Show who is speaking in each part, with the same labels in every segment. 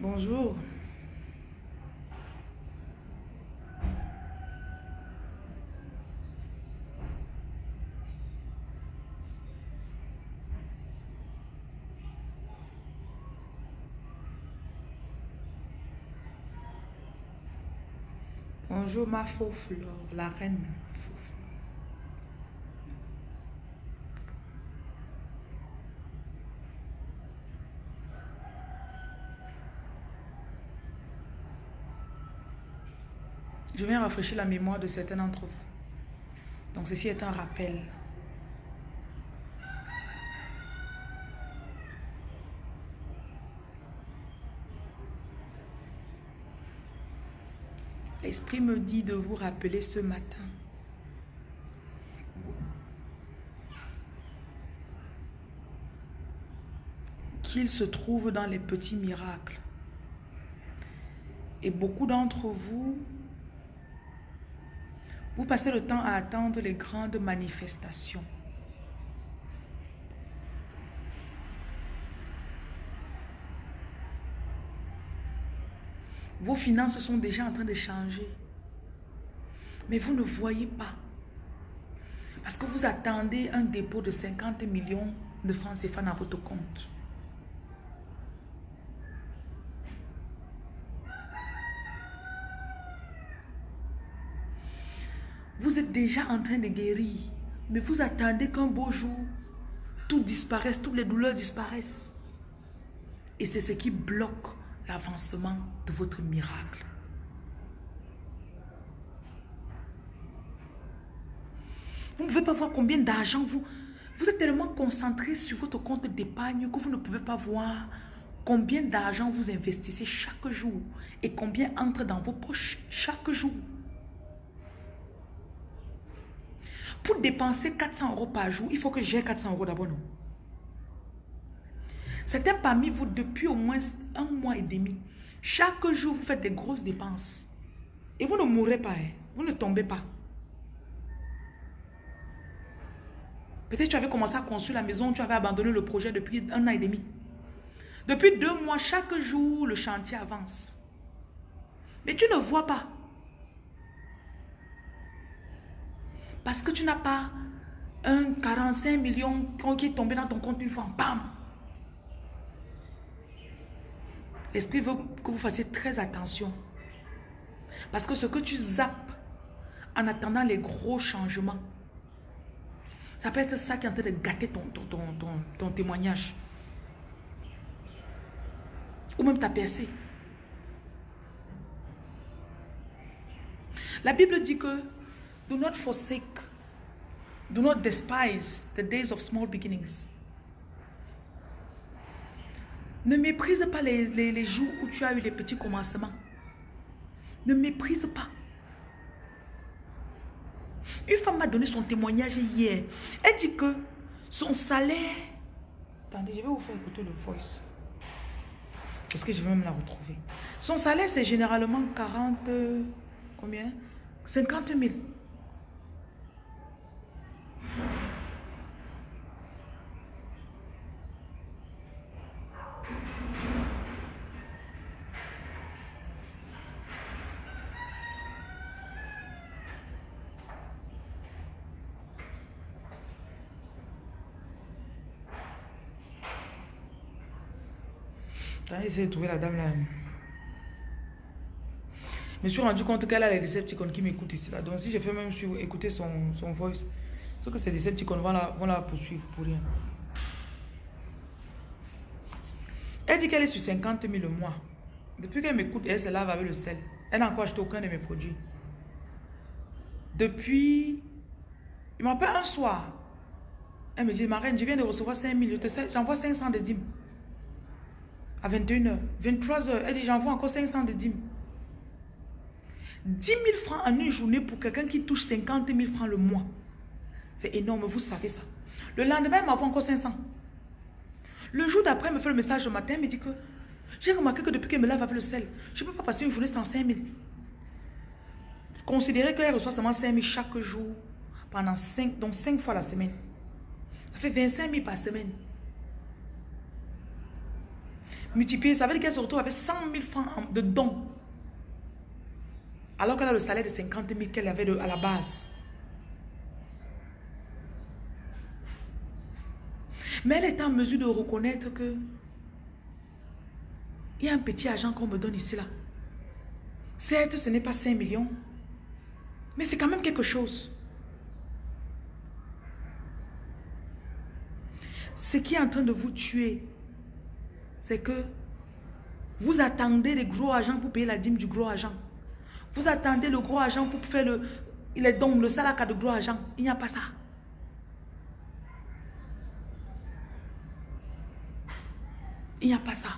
Speaker 1: Bonjour. Bonjour ma faux fleur, la reine. ma faux fleur. Je viens rafraîchir la mémoire de certains d'entre vous. Donc ceci est un rappel. L'Esprit me dit de vous rappeler ce matin. Qu'il se trouve dans les petits miracles. Et beaucoup d'entre vous, vous passez le temps à attendre les grandes manifestations. Vos finances sont déjà en train de changer. Mais vous ne voyez pas. Parce que vous attendez un dépôt de 50 millions de francs CFA dans votre compte. Vous êtes déjà en train de guérir. Mais vous attendez qu'un beau jour, tout disparaisse, toutes les douleurs disparaissent. Et c'est ce qui bloque l'avancement de votre miracle. Vous ne pouvez pas voir combien d'argent vous... Vous êtes tellement concentré sur votre compte d'épargne que vous ne pouvez pas voir combien d'argent vous investissez chaque jour et combien entre dans vos poches chaque jour. Pour dépenser 400 euros par jour, il faut que j'ai 400 euros d'abord, Certains parmi vous, depuis au moins un mois et demi, chaque jour, vous faites des grosses dépenses. Et vous ne mourrez pas, hein. vous ne tombez pas. Peut-être tu avais commencé à construire la maison, tu avais abandonné le projet depuis un an et demi. Depuis deux mois, chaque jour, le chantier avance. Mais tu ne vois pas. Parce que tu n'as pas un 45 millions qui est tombé dans ton compte une fois. Bam! L'esprit veut que vous fassiez très attention. Parce que ce que tu zappes en attendant les gros changements, ça peut être ça qui est en train de gâter ton, ton, ton, témoignage. Ou même ta percée. La Bible dit que do not forsake, do not despise the days of small beginnings. Ne méprise pas les, jours où tu as eu les petits commencements. Ne méprise pas. Une femme m'a donné son témoignage hier. Elle dit que son salaire... Attendez, je vais vous faire écouter le voice. Parce que je vais même la retrouver? Son salaire, c'est généralement 40... Combien? 50 000. J'ai de trouver la dame là. Je me suis rendu compte qu'elle a les Decepticons qui m'écoutent ici. Là. Donc si je fais même sur écouter son, son voice, c'est que ces Decepticons vont la, vont la poursuivre pour rien. Elle dit qu'elle est sur 50 000 le mois. Depuis qu'elle m'écoute, elle se lave avec le sel. Elle n'a encore acheté aucun de mes produits. Depuis, il m'appelle un soir. Elle me dit, ma reine, je viens de recevoir 5 000. J'envoie 500 de dîmes à 21h, 23h, elle dit j'envoie encore 500 de dîmes. 10 000 francs en une journée pour quelqu'un qui touche 50 000 francs le mois. C'est énorme, vous savez ça. Le lendemain, elle m'envoie encore 500. Le jour d'après, elle me fait le message le matin, elle me dit que j'ai remarqué que depuis qu'elle me lave avec le sel, je ne peux pas passer une journée sans 5 000. Considérez qu'elle reçoit seulement 5 000 chaque jour, pendant 5, donc 5 fois la semaine. Ça fait 25 000 par semaine. multiplié. Ça veut dire qu'elle se retrouve avec 100 000 francs de dons. Alors qu'elle a le salaire de 50 000 qu'elle avait à la base. Mais elle est en mesure de reconnaître que il y a un petit argent qu'on me donne ici là. Certes, ce n'est pas 5 millions, mais c'est quand même quelque chose. Ce qui est en train de vous tuer, c'est que vous attendez les gros agents pour payer la dîme du gros agent. Vous attendez le gros agent pour faire le, il est donc le salaire de gros agent. Il n'y a pas ça. Il n'y a pas ça.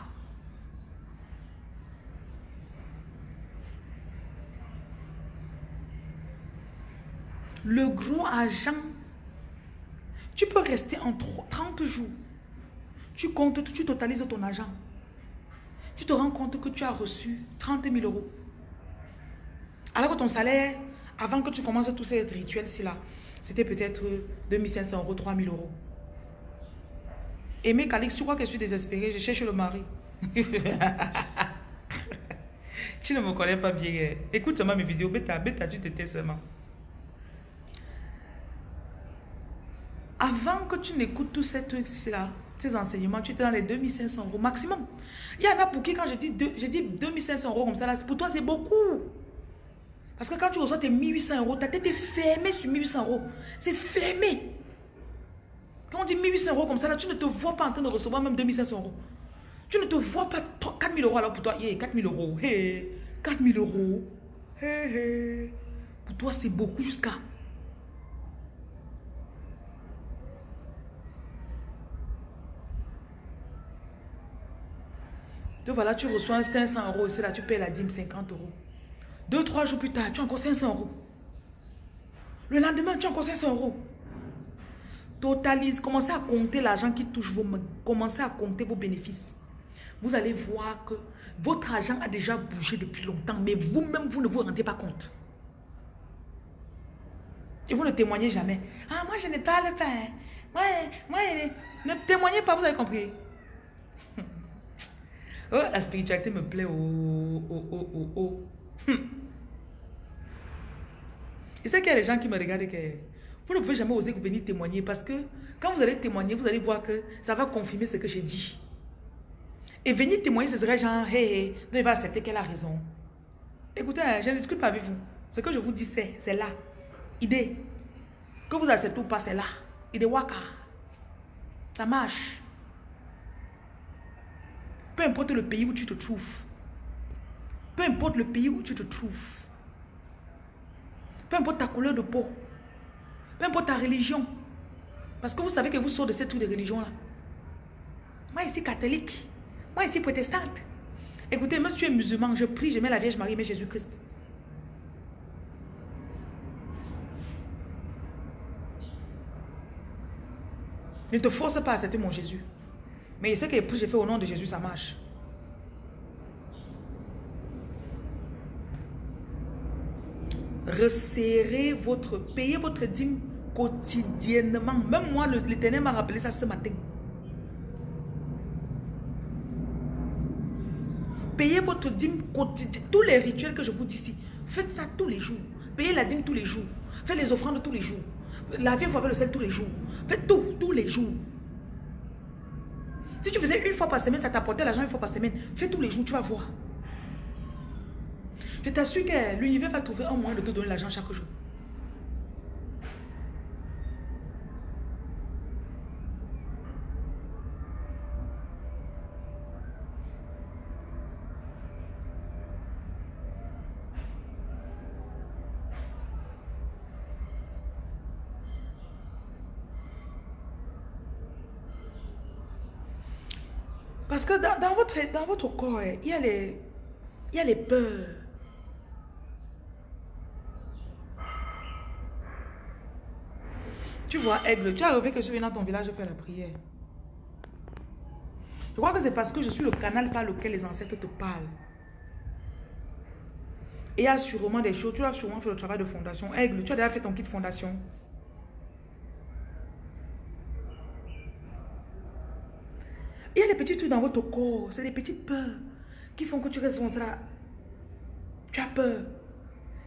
Speaker 1: Le gros agent, tu peux rester en 30 jours. Tu comptes, tu totalises ton argent. Tu te rends compte que tu as reçu 30 000 euros. Alors que ton salaire, avant que tu commences tous ces rituels-ci là, c'était peut-être 2500 euros, 3000 euros. Aimé Calix, tu crois que je suis désespérée, je cherche le mari. tu ne me connais pas bien. Hein. Écoute seulement mes vidéos, bêta, bêta, tu t'étais seulement. Avant que tu n'écoutes tous ces trucs-là, ces enseignements, tu étais dans les 2500 euros maximum. Il y en a pour qui, quand je dis, je dis 2500 euros comme ça, pour toi, c'est beaucoup. Parce que quand tu reçois tes 1800 euros, ta tête est fermée sur 1800 euros. C'est fermé. Quand on dit 1800 euros comme ça, là, tu ne te vois pas en train de recevoir même 2500 euros. Tu ne te vois pas 4000 euros alors pour toi. Yeah, 4000 euros. Hey, 4000 euros. Hey. Pour toi, c'est beaucoup jusqu'à voilà, tu reçois 500 euros, c'est là, tu payes la dîme 50 euros. Deux, trois jours plus tard, tu as encore 500 euros. Le lendemain, tu as encore 500 euros. Totalise, commencez à compter l'argent qui touche vos. Commencez à compter vos bénéfices. Vous allez voir que votre argent a déjà bougé depuis longtemps, mais vous-même, vous ne vous rendez pas compte. Et vous ne témoignez jamais. Ah, moi, je n'ai pas le faire. Moi, moi, ne témoignez pas, vous avez compris. Oh, la spiritualité me plaît. Oh, oh, oh, oh, oh. Hmm. Et c'est qu'il y a des gens qui me regardent que vous ne pouvez jamais oser venir témoigner parce que quand vous allez témoigner, vous allez voir que ça va confirmer ce que j'ai dit. Et venir témoigner, ce serait genre, hé, hey, hey, il va accepter qu'elle a raison. Écoutez, hein, je ne discute pas avec vous. Ce que je vous dis, c'est, c'est là. Idée. Que vous acceptez ou pas, c'est là. Idée waka. Ça marche. Peu importe le pays où tu te trouves. Peu importe le pays où tu te trouves. Peu importe ta couleur de peau. Peu importe ta religion. Parce que vous savez que vous sortez de cette de religion-là. Moi ici catholique. Moi ici protestante. Écoutez, moi si tu es musulman, je prie, je mets la Vierge Marie, mais Jésus-Christ. Ne te force pas à accepter mon Jésus. Mais ce que j'ai fait au nom de Jésus, ça marche. Resserrez votre, payez votre dîme quotidiennement. Même moi, l'Éternel m'a rappelé ça ce matin. Payez votre dîme quotidiennement. Tous les rituels que je vous dis ici, faites ça tous les jours. Payez la dîme tous les jours. Faites les offrandes tous les jours. Lavez-vous avec le sel tous les jours. Faites tout, tous les jours. Si tu faisais une fois par semaine, ça t'apportait l'argent une fois par semaine. Fais tous les jours, tu vas voir. Je t'assure que l'univers va trouver un moyen de te donner l'argent chaque jour. Parce que dans, votre, dans votre corps, il y, a les, il y a les peurs. Tu vois, Aigle, tu as rêvé que je viens dans ton village faire la prière. Je crois que c'est parce que je suis le canal par lequel les ancêtres te parlent. Et il y a sûrement des choses. Tu as sûrement fait le travail de fondation. Aigle, tu as déjà fait ton kit fondation. Il y a des petits trucs dans votre corps. C'est des petites peurs qui font que tu restes. Tu as peur.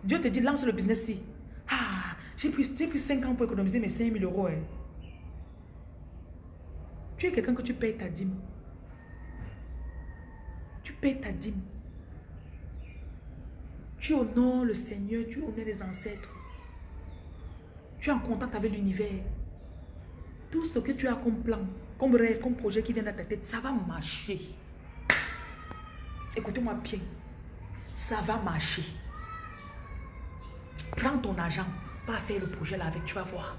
Speaker 1: Dieu te dit, lance le business ici. Ah, j'ai pris, pris 5 ans pour économiser mes 5 000 euros. Hein. Tu es quelqu'un que tu payes ta dîme. Tu payes ta dîme. Tu honores le Seigneur, tu honores les ancêtres. Tu es en contact avec l'univers. Tout ce que tu as comme plan, comme rêve, comme projet qui vient dans ta tête, ça va marcher. Écoutez-moi bien. Ça va marcher. Prends ton argent, pas faire le projet là avec, tu vas voir.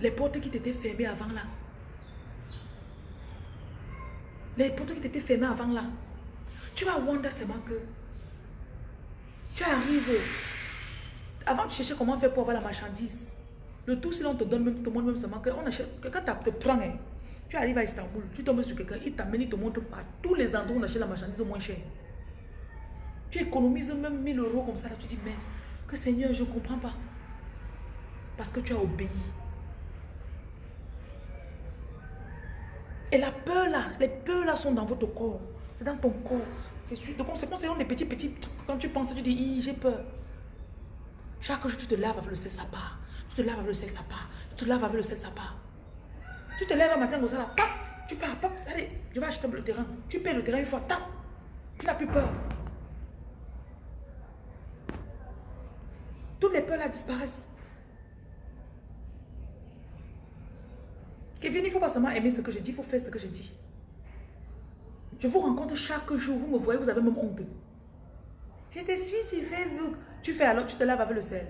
Speaker 1: Les portes qui t'étaient fermées avant là. Les portes qui t'étaient fermées avant là. Tu vas wonder seulement que tu arrives. Avant de chercher comment faire pour avoir la marchandise. Le tout, si l'on te donne, même, te montre même seulement que quelqu'un te prend. Hein. Tu arrives à Istanbul, tu tombes sur quelqu'un, il t'amène, il te montre pas tous les endroits où on achète la marchandise au moins cher. Tu économises même 1000 euros comme ça, là, tu dis, mais que Seigneur, je ne comprends pas. Parce que tu as obéi. Et la peur là, les peurs là sont dans votre corps. C'est dans ton corps. C'est conséquence, c'est des petits, petits trucs. Quand tu penses, tu dis, j'ai peur. Chaque jour, tu te laves avec le sel, ça part. Tu te laves avec le sel, ça part. Tu te laves avec le sel, ça part. Tu te lèves un matin ça, là, tu pars, pop, allez, je vais acheter le terrain. Tu payes le terrain une fois, tap, tu n'as plus peur. Toutes les peurs là disparaissent. Kevin, il ne faut pas seulement aimer ce que je dis, il faut faire ce que je dis. Je vous rencontre chaque jour, vous me voyez, vous avez même honte. J'étais sur Facebook. Tu fais alors, tu te laves avec le sel.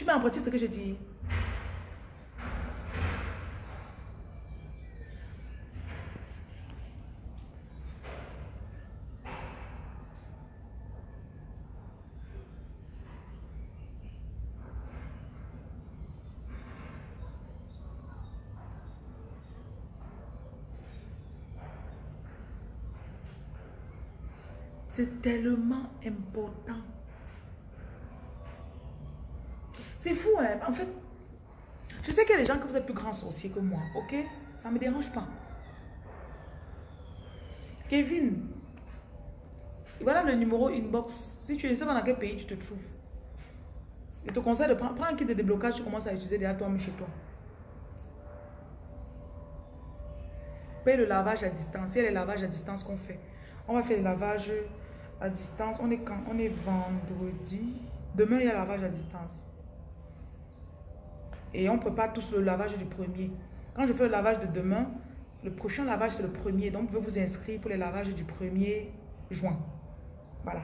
Speaker 1: Tu mets en ce que je dis. C'est tellement important. C'est fou, hein? En fait, je sais qu'il y a des gens que vous êtes plus grands sorciers que moi, ok? Ça ne me dérange pas. Kevin, voilà le numéro inbox. Si tu es dans quel pays tu te trouves. Je te conseille de prendre, un kit de déblocage, tu commences à utiliser déjà toi-même chez toi. Paye le lavage à distance. Il y a les lavages à distance qu'on fait. On va faire le lavage à distance. On est quand? On est vendredi. Demain, il y a lavage à distance. Et on prépare tous le lavage du premier. Quand je fais le lavage de demain, le prochain lavage, c'est le premier. Donc, vous pouvez vous inscrire pour les lavages du 1er juin. Voilà.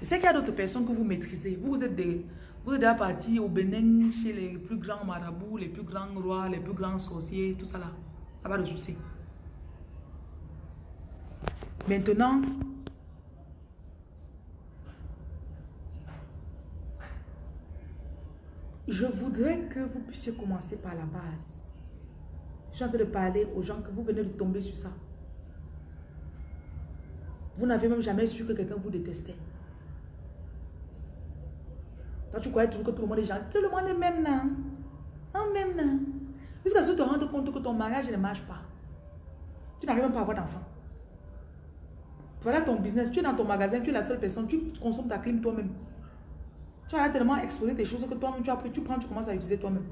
Speaker 1: Je sais qu'il y a d'autres personnes que vous maîtrisez. Vous, êtes des, vous êtes déjà parti au Bénin chez les plus grands marabouts, les plus grands rois, les plus grands sorciers, tout ça là. Ça pas de souci. Maintenant, je voudrais que vous puissiez commencer par la base. Je suis en train de parler aux gens que vous venez de tomber sur ça. Vous n'avez même jamais su que quelqu'un vous détestait. Toi, tu croyais toujours que tout le monde est gentil. Tout le monde est même là. En même là. Jusqu'à ce que tu te compte que ton mariage ne marche pas. Tu n'arrives même pas à avoir d'enfant. Voilà ton business. Tu es dans ton magasin, tu es la seule personne. Tu consommes ta clim toi-même. Tu as tellement exposé des choses que toi-même, tu as tu prends, tu commences à utiliser toi-même.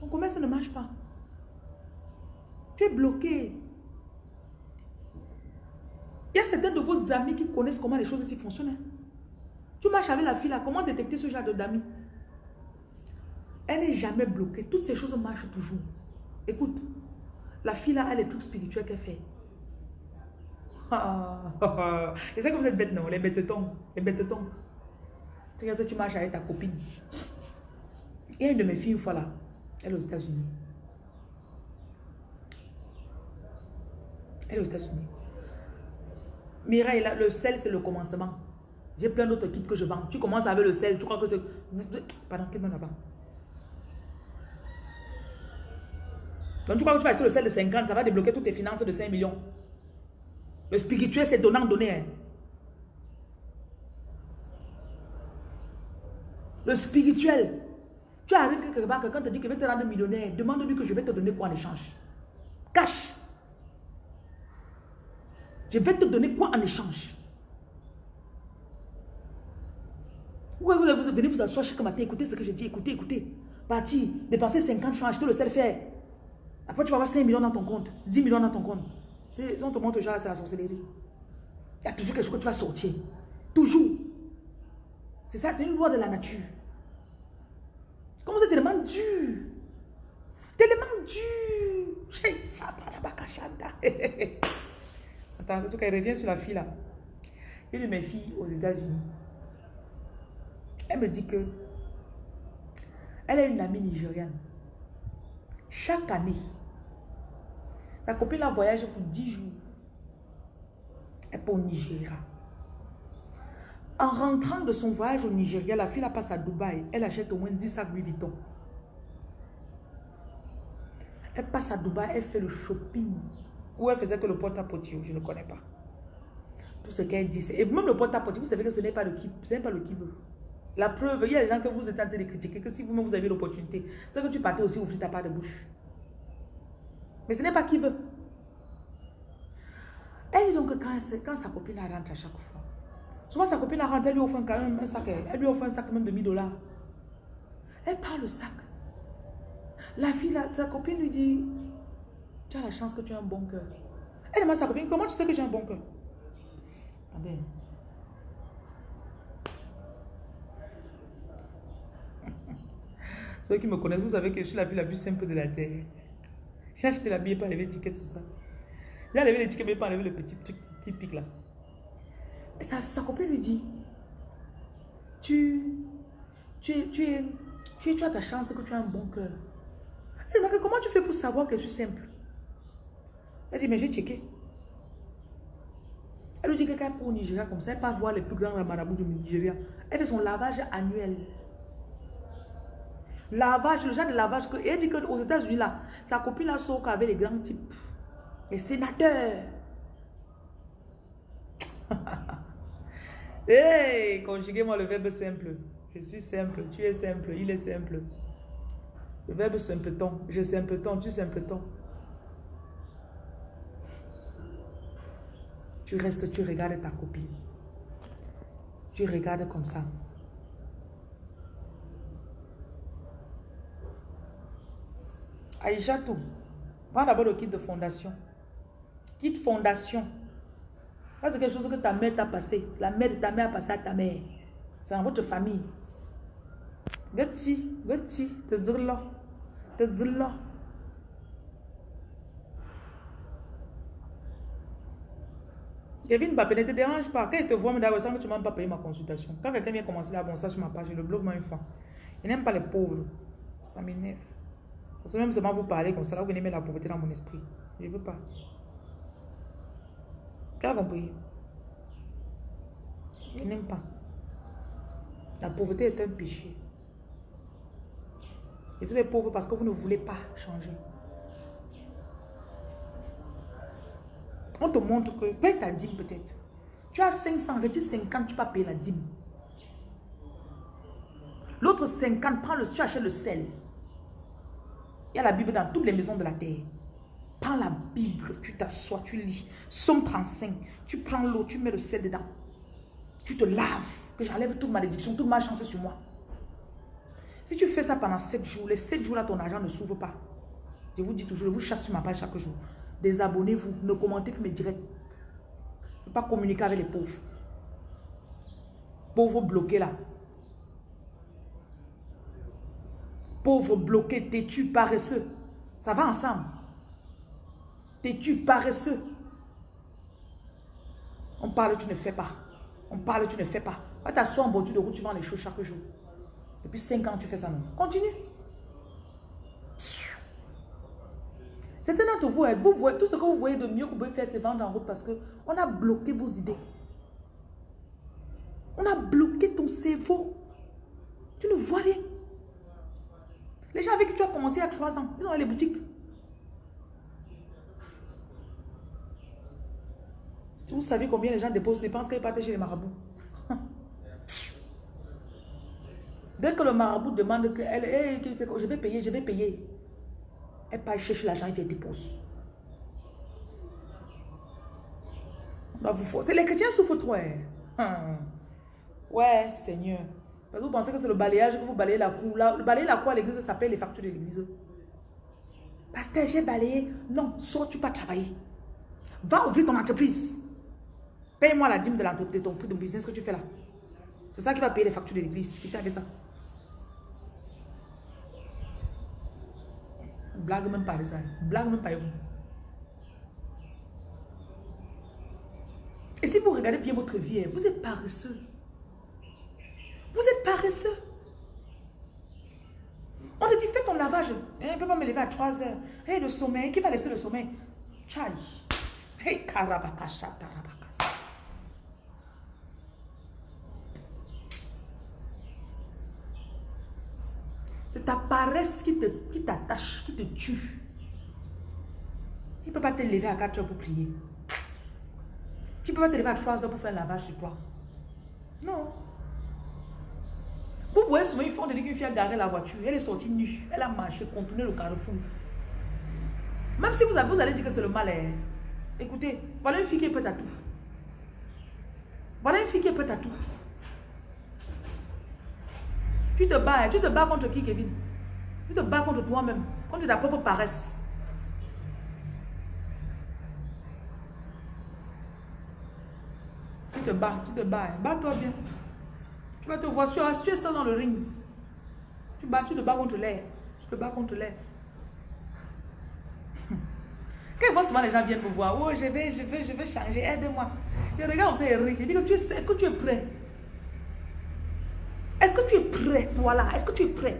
Speaker 1: Ton commerce ne marche pas. Tu es bloqué. Il y a certains de vos amis qui connaissent comment les choses ici fonctionnent. Hein. Tu marches avec la fille là, comment détecter ce genre d'amis? Elle n'est jamais bloquée. Toutes ces choses marchent toujours. Écoute, la fille là, elle est trucs spirituels qu'elle fait. C'est ça que vous êtes bêtes, non? Les bêtes-tons. Les bêtes-tons. Tu regardes, tu marches avec ta copine. Il y a une de mes filles, une fois là, elle est aux États-Unis. Elle est aux États-Unis. Mireille, le sel, c'est le commencement. J'ai plein d'autres kits que je vends. Tu commences avec le sel, tu crois que c'est... Pardon, quel là-bas? Donc tu crois que tu vas acheter le sel de 50, ça va débloquer toutes tes finances de 5 millions. Le spirituel, c'est donnant-donner. Hein. Le spirituel. Tu arrives quelque part, quelqu'un te dit qu'il veut te rendre millionnaire. Demande-lui que je vais te donner quoi en échange. Cache. Je vais te donner quoi en échange Oui, vous, vous venez vous asseoir chaque matin, écoutez ce que je dis, écoutez, écoutez. Parti, dépenser 50 francs, acheter le sel faire. Après, tu vas avoir 5 millions dans ton compte, 10 millions dans ton compte. On te montre déjà, c'est la sorcellerie. Il y a toujours quelque chose que tu vas sortir. Toujours. C'est ça, c'est une loi de la nature. Comment c'est tellement dur. Tellement dur. Attends, en tout cas, il revient sur la fille là. Une de mes filles aux États-Unis. Elle me dit que elle a une amie nigériane. Chaque année, sa copine la voyage pour 10 jours. Elle est au Nigeria. En rentrant de son voyage au Nigeria, la fille la passe à Dubaï. Elle achète au moins 10 sacs Louis Vuitton. Elle passe à Dubaï, elle fait le shopping. Ou elle faisait que le porte-à-porte, je ne connais pas. Tout ce qu'elle dit, et même le porte-à-porte, vous savez que ce n'est pas le qui, ce n'est pas le qui veut. La preuve, il y a des gens que vous êtes en train de critiquer, que si vous-même vous avez l'opportunité, c'est que tu partais aussi ouvrir ta part de bouche. Mais ce n'est pas qui veut. Elle dit donc que quand, quand sa copine rentre à chaque fois, souvent sa copine rentre, elle lui offre quand même un sac, elle lui offre un sac même de 1000 dollars. Elle parle le sac. La fille, sa copine lui dit, tu as la chance que tu as un bon cœur. Elle demande à sa copine, comment tu sais que j'ai un bon cœur? Attendez. Ceux qui me connaissent, vous savez que je suis la fille la plus simple de la terre. J'ai acheté la bille, pas enlever l'étiquette, tout ça. J'ai enlevé l'étiquette, mais pas enlever le petit truc typique là. Sa, copine lui dit, tu, tu, tu, tu, tu as ta chance que tu as un bon cœur. Elle lui comment tu fais pour savoir que je suis simple? Elle dit, mais j'ai checké. Elle lui dit que quand elle pour au Nigeria comme ça, elle pas voir les plus grands marabouts du Nigeria. Elle fait son lavage annuel. Lavage, le genre de lavage que. Elle dit qu'aux États-Unis, là, sa copine là sort avec les grands types. Les sénateurs. hey, conjuguez-moi le verbe simple. Je suis simple, tu es simple, il est simple. Le verbe simpleton, je simpleton, tu simpleton. Tu restes, tu regardes ta copine. Tu regardes comme ça. Aïcha tout. Prends d'abord le kit de fondation. Kit fondation. Ça, c'est quelque chose que ta mère t'a passé. La mère de ta mère a passé à ta mère. C'est dans votre famille. Gati, gati, te zirla, te zirla. Kevin Mbappé ne te dérange pas. Quand il te voit, mais d'abord, que tu m'as pas payé ma consultation. Quand quelqu'un vient commencer là, bon, ça sur ma page, je le bloque moi une fois. Il n'aime pas les pauvres. Ça m'énerve. Parce que même seulement vous parler comme ça, là, vous venez mettre la pauvreté dans mon esprit. Je ne veux pas. Qu'est-ce que compris? Je n'aime pas. La pauvreté est un péché. Et vous êtes pauvre parce que vous ne voulez pas changer. On te montre que, paye ta dîme peut-être. Tu as 500, retire 50, tu peux payer la dîme. L'autre 50, prends le, tu achètes le sel. Il y a la Bible dans toutes les maisons de la terre. Prends la Bible, tu t'assois, tu lis. Somme 35. Tu prends l'eau, tu mets le sel dedans. Tu te laves. Que j'enlève toute malédiction, toute chance sur moi. Si tu fais ça pendant 7 jours, les 7 jours là, ton argent ne s'ouvre pas. Je vous dis toujours, je vous chasse sur ma page chaque jour. Désabonnez-vous, ne commentez que mes directs. Ne pas communiquer avec les pauvres. Pauvres bloqués là. Pauvre bloqué, têtu, paresseux. Ça va ensemble. Têtu, paresseux. On parle, tu ne fais pas. On parle, tu ne fais pas. Va t'asseoir en bordure de route, tu vends les choses chaque jour. Depuis 5 ans, tu fais ça non. Continue. Certains d'entre vous, vous voyez, tout ce que vous voyez de mieux que vous pouvez faire, c'est vendre en route parce qu'on a bloqué vos idées. On a bloqué ton cerveau. Tu ne vois rien. Les gens avec qui tu as commencé il y a trois ans, ils ont les boutiques. Vous savez combien les gens déposent, dépensent quand ils partent chez les marabouts? Dès que le marabout demande que elle, je vais payer, je vais payer. Elle part chercher l'argent et elle dépose. C'est les chrétiens souffrent trop. Hein. Ouais, Seigneur. Vous pensez que c'est le balayage que vous balayez la cour. le balayer la cour à l'église, ça s'appelle les factures de l'église. Pasteur, j'ai balayé. Non, sors, tu pas travailler. Va ouvrir ton entreprise. Paye-moi la dîme de l'entreprise, de ton, de business que tu fais là. C'est ça qui va payer les factures de l'église. Qui t'a ça? Blague même pas ça. Blague même pas. Et si vous regardez bien votre vie, hein, vous êtes paresseux. Vous êtes paresseux. On te dit, fais ton lavage. Je ne peux pas me lever à 3 heures. Hey, le sommeil, qui va laisser le sommeil? Chai. Hey, C'est ta paresse qui t'attache, qui, qui te tue. Il ne peut pas te lever à 4 heures pour prier. Tu ne peux pas te lever à 3 heures pour faire un lavage sur toi. Non. Vous voyez souvent, ils font dire qu'une fille a garé la voiture. Elle est sortie nue. Elle a marché, contourné le carrefour. Même si vous, avez, vous allez dire que c'est le mal. Hein. Écoutez, voilà une fille qui est prête à tout. Voilà une fille qui est prête à tout. Tu te bats. Hein. Tu te bats contre qui, Kevin? Tu te bats contre toi-même. Contre ta propre paresse. te bats, tu te bats. Bats-toi bien. Tu vas te voir, tu es seul dans le ring. Tu, bats, tu te bats contre l'air. Tu te bats contre l'air. Quand vois souvent les gens viennent me voir, oh, je vais, je vais, je vais changer, aide-moi. Je regarde, on s'est Je dis que tu, que tu es prêt. Est-ce que tu es prêt, voilà, est-ce que tu es prêt?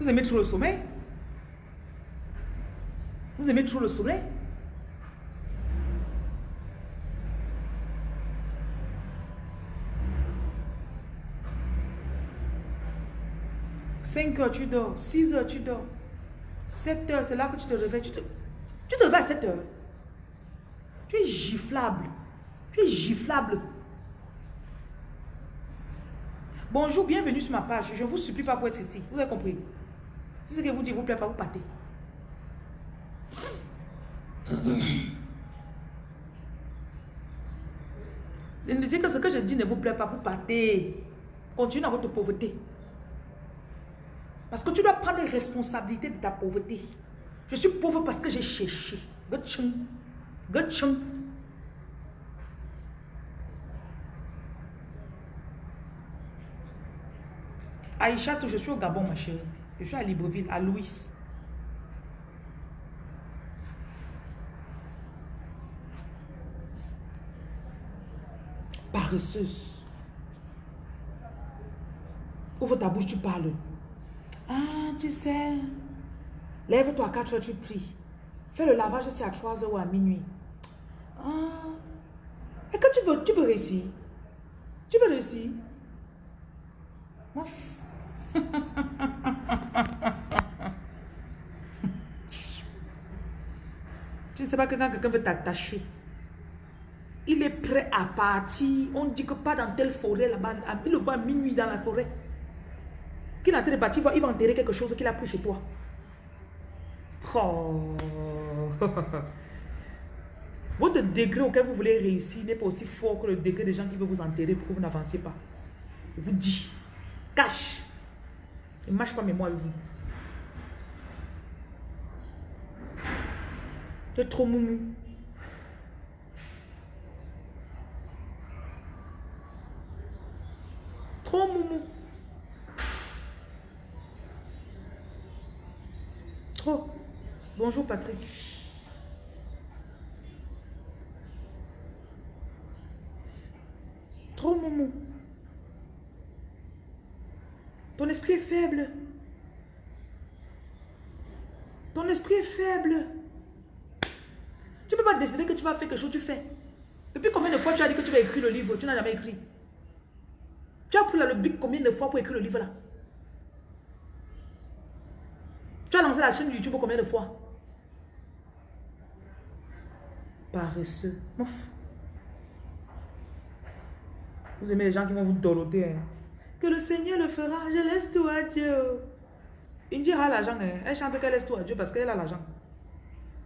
Speaker 1: Vous aimez trop le sommeil? Vous aimez trop le soleil 5 heures, tu dors. 6 heures, tu dors. 7 heures, c'est là que tu te réveilles. Tu tu te réveilles à 7 heures. Tu es giflable. Tu es giflable. Bonjour, bienvenue sur ma page. Je ne vous supplie pas pour être ici. Vous avez compris? Si ce que vous dites vous plaît pas, vous partez. Ne dis que ce que je dis ne vous plaît pas, vous partez. Continuez dans votre pauvreté. Parce que tu dois prendre les responsabilités de ta pauvreté. Je suis pauvre parce que j'ai cherché. Aïcha, je suis au Gabon, ma chérie. Je suis à Libreville, à Louis. paresseuse. Ouvre ta bouche, tu parles. Ah, tu sais. Lève-toi à 4 heures, tu pries. Fais le lavage c'est à 3 heures ou à minuit. Ah. Et que tu veux, tu peux réussir. Tu peux réussir. tu ne sais pas que quand quelqu'un veut t'attacher, il est prêt à partir. On dit que pas dans telle forêt là-bas. Il le voit à minuit dans la forêt. Qu'il est en train de partir, il va enterrer quelque chose qu'il a pris chez toi. Oh. Votre degré auquel vous voulez réussir n'est pas aussi fort que le degré des gens qui veulent vous enterrer pour que vous n'avancez pas. Je vous dis, cache. Ne marche pas moi avec vous. C'est trop moumou. Trop moumou. Trop. Bonjour Patrick. Trop moumou. Ton esprit est faible. Ton esprit est faible. Tu ne peux pas décider que tu vas faire quelque chose, tu fais. Depuis combien de fois tu as dit que tu vas écrire le livre, tu n'as jamais écrit? Tu as pris le bic combien de fois pour écrire le livre là? Tu as lancé la chaîne YouTube combien de fois? Paresseux. Vous aimez les gens qui vont vous doroter. Hein? Le Seigneur le fera. Je laisse tout à Dieu. Indira a l'argent. Hein? Elle chante qu'elle laisse tout à Dieu parce qu'elle a l'argent.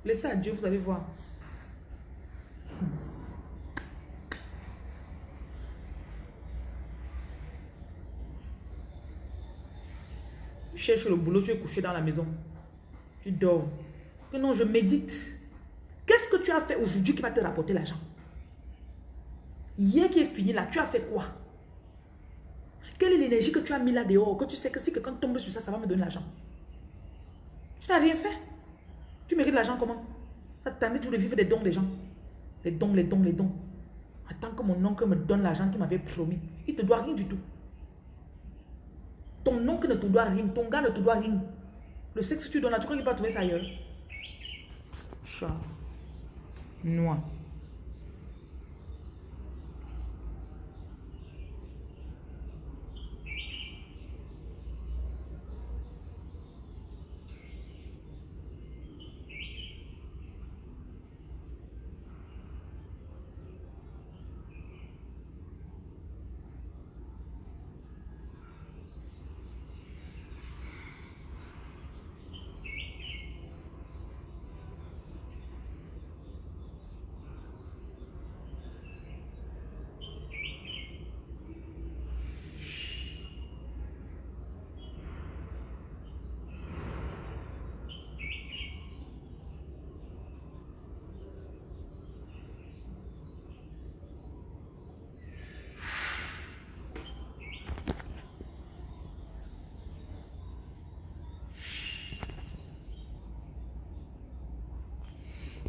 Speaker 1: Laissez à Dieu, vous allez voir. Tu cherches le boulot, tu es couché dans la maison. Tu dors. Que non, je médite. Qu'est-ce que tu as fait aujourd'hui qui va te rapporter l'argent? Hier qui est fini là, tu as fait quoi? Quelle est l'énergie que tu as mis là dehors Que tu sais que si quelqu'un tombe sur ça, ça va me donner l'argent? Tu n'as rien fait? Tu mérites l'argent comment? Ça t'attendait toujours de vivre des dons des gens. Les dons, les dons, les dons. Attends que mon oncle me donne l'argent qu'il m'avait promis. Il ne te doit rien du tout. Ton oncle ne te doit rien. Ton gars ne te doit rien. Le sexe que tu donnes là, tu crois qu'il va trouver ça ailleurs? Chat. Noir.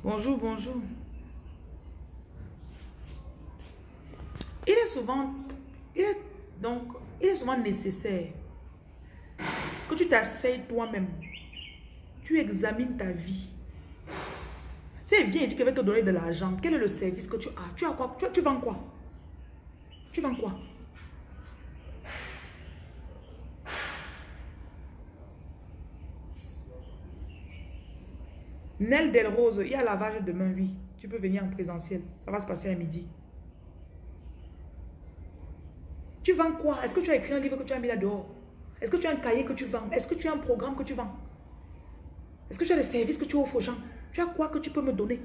Speaker 1: Bonjour, bonjour. Il est souvent, il est, donc, il est souvent nécessaire que tu t'asseyes toi-même. Tu examines ta vie. Si elle vient et dit qu'elle va te donner de l'argent, quel est le service que tu as? Tu as quoi? Tu, tu vends quoi? Tu vends quoi? Nel Rose, il y a lavage demain, oui. Tu peux venir en présentiel. Ça va se passer à midi. Tu vends quoi Est-ce que tu as écrit un livre que tu as mis là dehors Est-ce que tu as un cahier que tu vends Est-ce que tu as un programme que tu vends Est-ce que tu as des services que tu offres aux gens Tu as quoi que tu peux me donner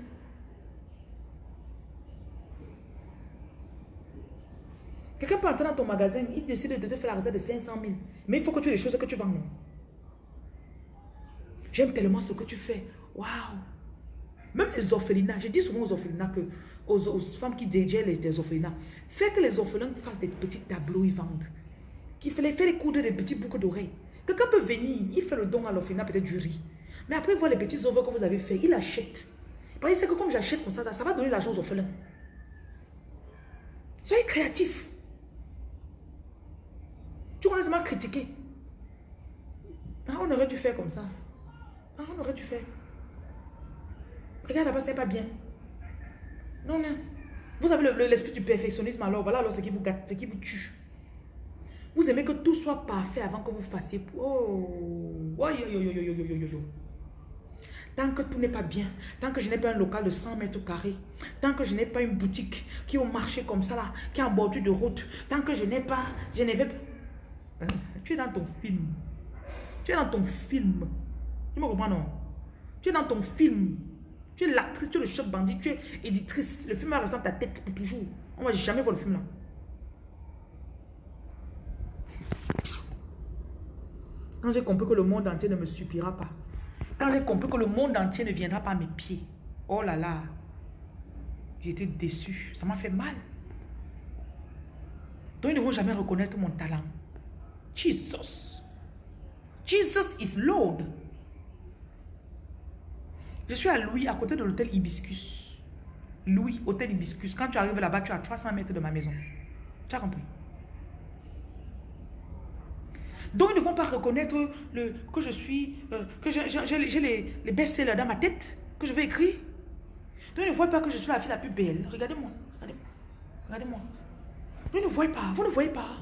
Speaker 1: Quelqu'un peut entrer dans ton magasin, il décide de te faire la recette de 500 000. Mais il faut que tu aies des choses que tu vends, J'aime tellement ce que tu fais. Waouh Même les orphelinats, je dis souvent aux orphelinats que, aux, femmes qui dirigent les, orphelinats, faites que les orphelins fassent des petits tableaux, ils vendent. Qu'il fait, fait les coudre des petits boucles d'oreilles. Quelqu'un peut venir, il fait le don à l'orphelinat, peut-être du riz. Mais après, il voit les petits œuvres que vous avez fait, il achète. Parce que comme j'achète comme ça, ça va donner l'argent aux orphelins. Soyez créatifs. Tu vas seulement critiquer. Ah, on aurait dû faire comme ça. Ah, on aurait dû faire. Regarde là-bas, c'est pas bien. Non, non. Vous avez l'esprit du perfectionnisme, alors voilà alors ce qui vous gâte, ce qui vous tue. Vous aimez que tout soit parfait avant que vous fassiez. Oh, oh yo, yo, yo, yo. Tant que tout n'est pas bien, tant que je n'ai pas un local de 100 mètres carrés, tant que je n'ai pas une boutique qui est au marché comme ça là, qui est en bordure de route, tant que je n'ai pas, je pas... Hein? Tu es dans ton film. Tu es dans ton film. Tu me comprends non? Tu es dans ton film. Tu es l'actrice, tu es le chef bandit, tu es éditrice. Le film va rester dans ta tête pour toujours. On va jamais voir le film là. Quand j'ai compris que le monde entier ne me suppliera pas. Quand j'ai compris que le monde entier ne viendra pas à mes pieds. Oh là là. J'étais déçu. Ça m'a fait mal. Donc ils ne vont jamais reconnaître mon talent. Jesus. Jesus is Lord. Je suis à Louis, à côté de l'hôtel Hibiscus. Louis, hôtel Hibiscus. Quand tu arrives là-bas, tu es à 300 mètres de ma maison. Tu as compris? Donc, ils ne vont pas reconnaître le, que je suis, euh, que j'ai les, les best-sellers dans ma tête, que je vais écrire. Donc, ils ne voient pas que je suis la fille la plus belle. Regardez-moi. Regardez-moi. Regardez-moi. Ils ne voient pas. Vous ne voyez pas.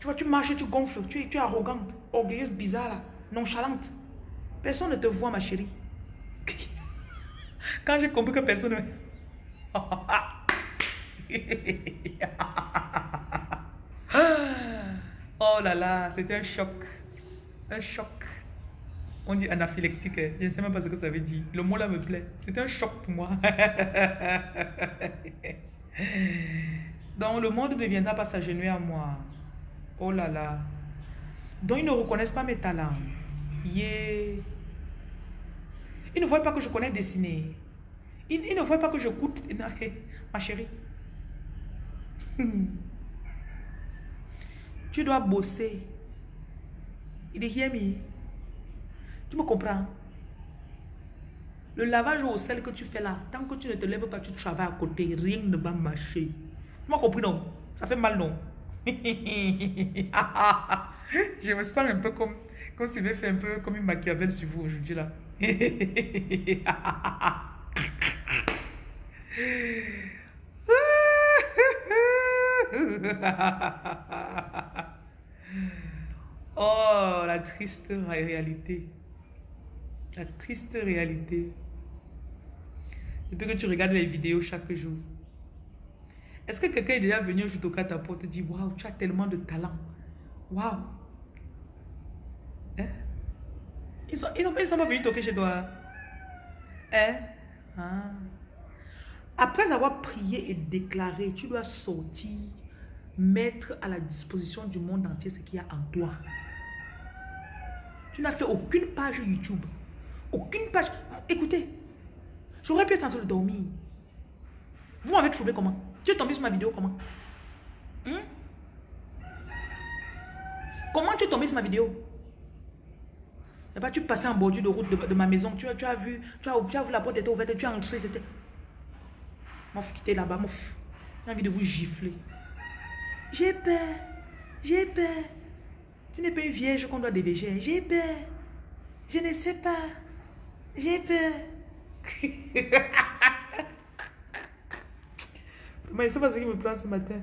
Speaker 1: Tu vois, tu marches, tu gonfles, tu es, arrogante, orgueilleuse, bizarre, nonchalante. Personne ne te voit, ma chérie. Quand j'ai compris que personne ne... oh là là, c'était un choc. Un choc. On dit anaphylactique. Hein. Je ne sais même pas ce que ça veut dire. Le mot là me plaît. C'était un choc pour moi. Donc le monde ne viendra pas s'agenouiller à moi. Oh là là. Donc ils ne reconnaissent pas mes talents. Yeah. Ils ne voient pas que je connais dessiner. Ils, ne voient pas que je coûte. Ma chérie. Tu dois bosser. Il est me. Tu me comprends? Le lavage au sel que tu fais là, tant que tu ne te lèves pas, tu travailles à côté, rien ne va marcher. Tu m'as compris, non? Ça fait mal, non? Je me sens un peu comme, comme si je fait un peu comme une Machiavel sur vous aujourd'hui, là. oh, la triste réalité. La triste réalité. Depuis que tu regardes les vidéos chaque jour. Est-ce que quelqu'un est déjà venu au toquer à ta porte et dit Waouh, tu as tellement de talent. Waouh. Hein? Ils sont, ils, sont, pas venus toquer chez toi. Hein? Après avoir prié et déclaré, tu dois sortir, mettre à la disposition du monde entier ce qu'il y a en toi. Tu n'as fait aucune page YouTube. Aucune page. Écoutez, j'aurais pu être en train de dormir. Vous m'avez trouvé comment? Tu es tombé sur ma vidéo comment? Hmm? Comment tu es tombé sur ma vidéo? Et bah, tu passais en bordure de route de, ma maison. Tu, tu, as vu, tu as, tu as vu la porte était ouverte, tu as entré, c'était... Mouf, quittez là-bas, mouf. J'ai envie de vous gifler. J'ai peur. J'ai peur. Tu n'es pas une vierge qu'on doit déléger. J'ai peur. Je ne sais pas. J'ai peur. Mais sais pas ce qui me prend ce matin.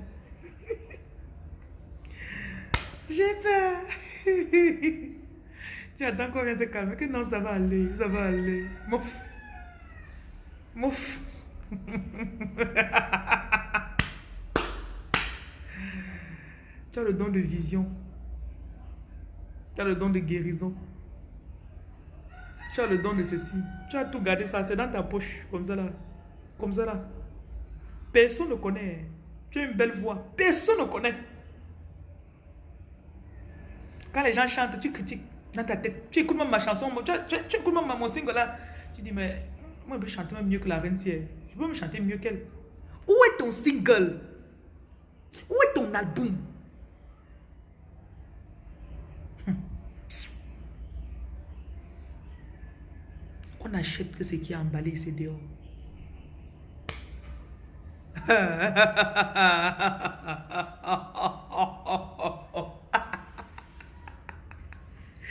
Speaker 1: J'ai peur. tu attends qu'on vienne te calmer. Que non, ça va aller. Ça va aller. Mouf. Mouf. tu as le don de vision. Tu as le don de guérison. Tu as le don de ceci. Tu as tout gardé ça. C'est dans ta poche. Comme ça là. Comme ça là. Personne ne connaît. Tu as une belle voix. Personne ne connaît. Quand les gens chantent, tu critiques ta tête. Tu écoutes même ma chanson. Tu, écoutes même mon single là. Tu dis, mais moi, je peux chanter mieux que la reine je peux me chanter mieux qu'elle. Où est ton single? Où est ton album? Hum. On achète que ce qui est emballé, c'est dehors.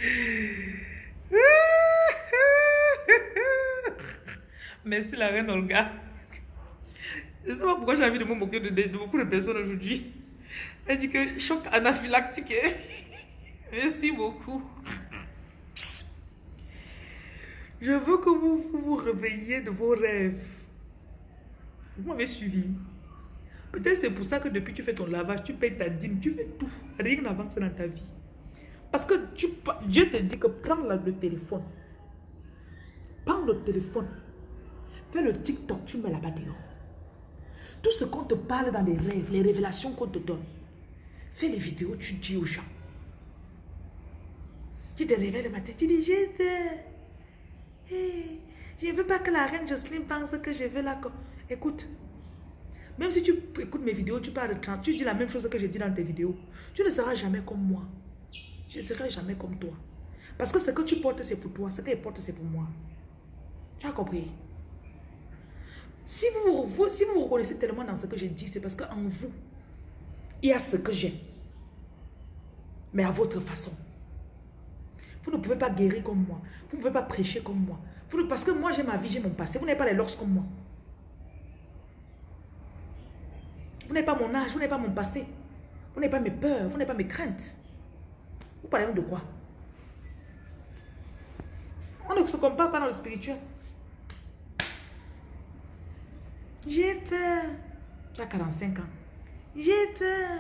Speaker 1: Merci la reine Olga. Je ne sais pas pourquoi j'ai envie de me moquer de, beaucoup de personnes aujourd'hui. Elle dit que choc anaphylactique. Merci beaucoup. Je veux que vous vous, réveilliez de vos rêves. Vous m'avez suivi. Peut-être c'est pour ça que depuis que tu fais ton lavage, tu payes ta dîme, tu fais tout. Rien n'avance dans ta vie. Parce que Dieu te dit que prends le téléphone. Prends le téléphone. Fais le TikTok, tu mets là-bas dehors. Tout ce qu'on te parle dans les rêves, les révélations qu'on te donne. Fais les vidéos, tu dis aux gens. Tu te réveilles le matin, tu dis, j'ai peur. je ne veux pas que la reine Jocelyne pense que je veux la... Écoute, même si tu écoutes mes vidéos, tu parles de tu dis la même chose que je dis dans tes vidéos. Tu ne seras jamais comme moi. Je ne serai jamais comme toi. Parce que ce que tu portes, c'est pour toi. Ce que je porte, c'est pour moi. Tu as compris? Si vous, vous, reconnaissez tellement dans ce que j'ai dit, c'est parce qu'en vous, il y a ce que j'ai. Mais à votre façon. Vous ne pouvez pas guérir comme moi. Vous ne pouvez pas prêcher comme moi. Parce que moi, j'ai ma vie, j'ai mon passé. Vous n'avez pas les lors comme moi. Vous n'avez pas mon âge, vous n'avez pas mon passé. Vous n'avez pas mes peurs, vous n'avez pas mes craintes. Vous parlez de quoi? On ne se compare pas dans le spirituel. J'ai peur. Tu as 45 ans. J'ai peur.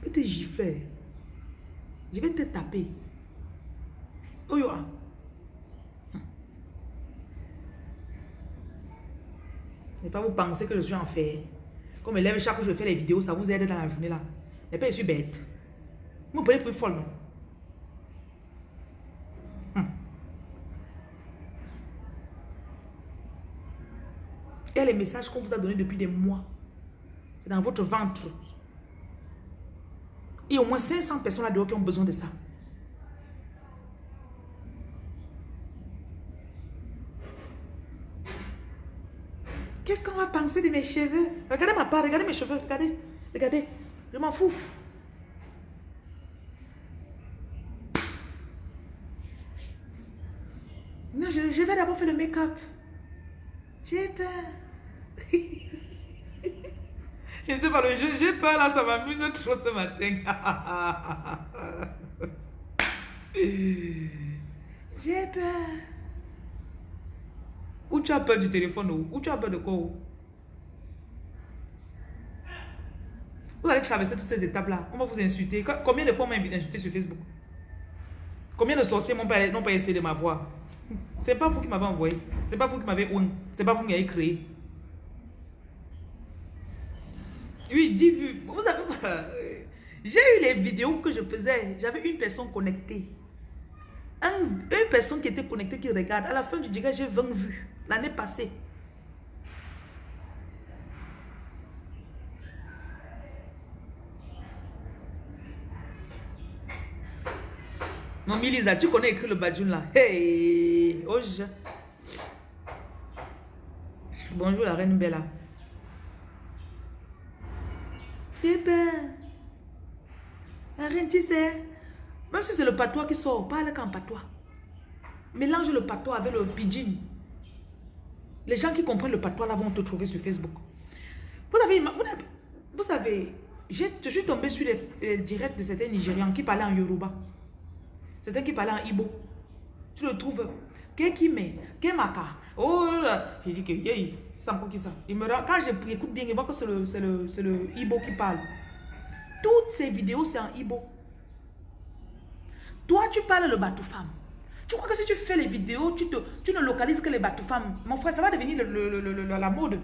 Speaker 1: Je vais te gifler. Je vais te taper. Oh yo. Et pas vous penser que je suis en fait. Comme je lève chaque que je fais les vidéos, ça vous aide dans la journée là. Et pas je suis bête. Vous me prenez plus folle, non? Hum. Et les messages qu'on vous a donnés depuis des mois, c'est dans votre ventre. Et au moins 500 personnes là-dehors qui ont besoin de ça. Qu'est-ce qu'on va penser de mes cheveux? Regardez ma part, regardez mes cheveux, regardez, regardez. Je m'en fous. Non, je, vais d'abord faire le make-up. J'ai peur. je sais pas, j'ai peur là, ça m'amuse trop ce matin. j'ai peur. Ou tu as peur du téléphone ou tu as peur de quoi Vous allez traverser toutes ces étapes-là. On va vous insulter. Combien de fois on m'a insulté sur Facebook? Combien de sorciers n'ont pas, essayé de m'avoir? C'est pas vous qui m'avez envoyé. C'est pas vous qui m'avez C'est pas vous qui m'avez créé. Oui, 10 vues. Vous avez... J'ai eu les vidéos que je faisais. J'avais une personne connectée. une personne qui était connectée, qui regarde. À la fin du direct, j'ai 20 vues. L'année passée. Non, Milisa, tu connais écrit le badjoun là. Hey, oh, Bonjour la reine Bella. Eh ben, la reine, tu sais, même si c'est le patois qui sort, parle qu'en patois. Mélange le patois avec le pidgin. Les gens qui comprennent le patois là vont te trouver sur Facebook. Vous avez, vous, savez, je suis tombé sur les, directs de certains Nigérians qui parlaient en Yoruba. Certains qui parlaient en Ibo. Tu le trouves? Kekime, Kemaka. Oh là dit que, c'est encore qui ça. Il me, quand j'écoute bien, il voit que c'est le, le, le Ibo qui parle. Toutes ces vidéos, c'est en Ibo. Toi, tu parles le bateau femme. Tu crois que si tu fais les vidéos, tu, te, tu ne localises que les bateaux femmes. Mon frère, ça va devenir la mode.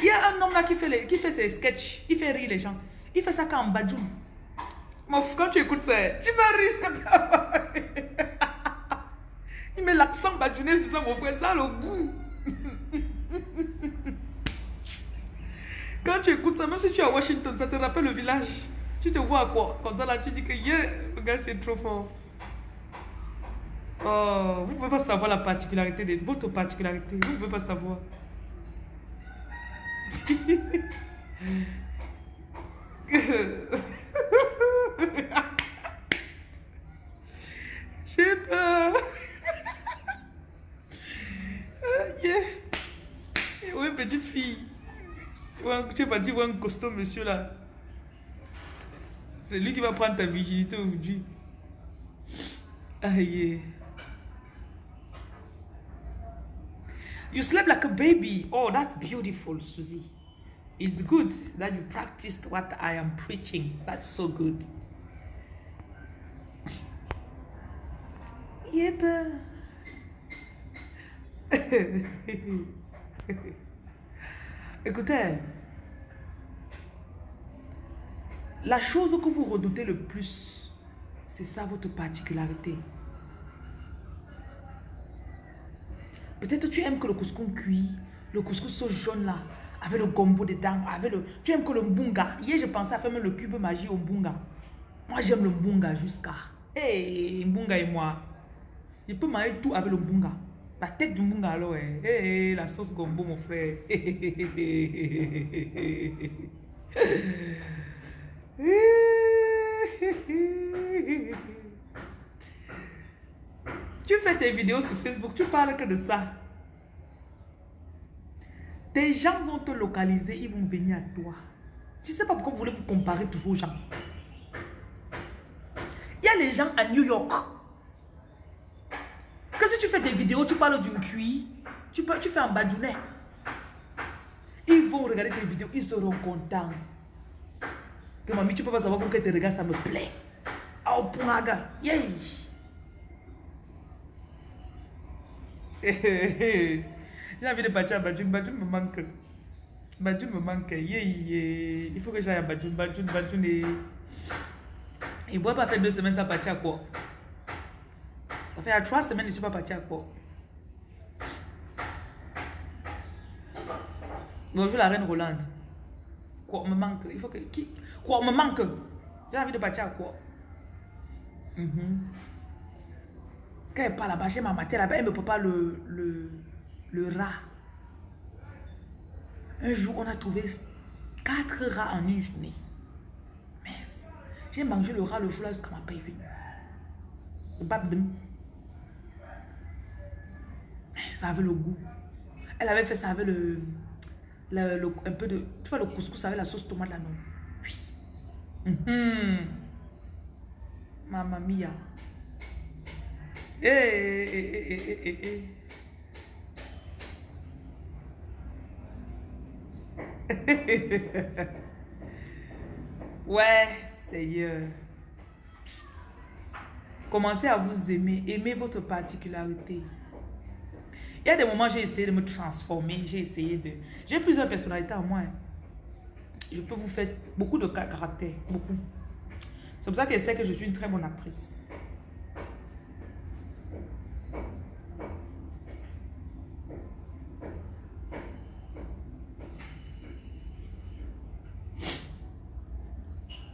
Speaker 1: Il y a un homme là qui fait, les, qui fait ses sketchs. Il fait rire les gens. Il fait ça quand en badjoum. Quand tu écoutes ça, tu vas rire. Il met l'accent badjouné sur ça, mon frère. Ça le goût. Quand tu écoutes ça, même si tu es à Washington, ça te rappelle le village. Tu te vois à quoi? Ça là, tu dis que yeah, le gars c'est trop fort. Oh, vous ne pouvez pas savoir la particularité de votre particularité. Vous ne pouvez pas savoir. J'ai peur. yeah. Oui, petite fille. Tu pas dit, un costaud monsieur là. C'est lui qui va prendre ta virginité aujourd'hui. Aïe. You slept like a baby. Oh, that's beautiful, Susie. It's good that you practiced what I am preaching. That's so good. Yep. Écoutez, La chose que vous redoutez le plus, c'est ça votre particularité. Peut-être tu aimes que le couscous cuit, le couscous jaune là, avec le gombo dedans, avec le... Tu aimes que le mbunga. Hier, je pensais à faire même le cube magie au mbunga. Moi, j'aime le mbunga jusqu'à... Hé, hey, mbunga et moi. Je peux manger tout avec le mbunga. La tête du mbunga alors, hé, hey, la sauce gombo, mon frère. tu fais tes vidéos sur Facebook, tu parles que de ça. Des gens vont te localiser, ils vont venir à toi. Ne sais pas pourquoi vous voulez vous comparer toujours aux gens. les gens à New York. Tu fais des vidéos, tu parles d'une cuir, tu, peux, tu fais un badjounet. Ils vont regarder tes vidéos, ils seront contents. Que mamie, tu peux pas savoir pourquoi tes regards, ça me plaît. Oh, punaga. Yay. J'ai envie de partir à Badjoun. Badjoun me manque. Badjoun me manque. Yeah, Il faut que j'aille à Badjoun. Badjoun, Badjoun et... Il ne pourrait pas faire deux semaines sans partir à quoi? Ça fait à trois semaines, je ne suis pas parti à quoi Bonjour la reine Rolande. Quoi me manque Il faut que... Qui Quoi me manque J'ai envie de partir à quoi -hmm. Quand elle parle là-bas, j'ai ma matière là-bas, elle ne peut pas le, le, le rat. Un jour, on a trouvé quatre rats en une journée. Mais j'ai mangé le rat le jour là jusqu'à ma paix. Ça avait le goût. Elle avait fait ça avec le, le, un peu de, tu vois le couscous avec la sauce tomate là, non? Oui. Mm -hmm. Mamma mia. Eh, eh, eh, eh, eh. ouais, Seigneur. Commencez à vous aimer. Aimez votre particularité. Il y a des moments, j'ai essayé de me transformer. J'ai essayé de... J'ai plusieurs personnalités en moi. Hein. Je peux vous faire beaucoup de caractères. Beaucoup. C'est pour ça qu'elle sait que je suis une très bonne actrice.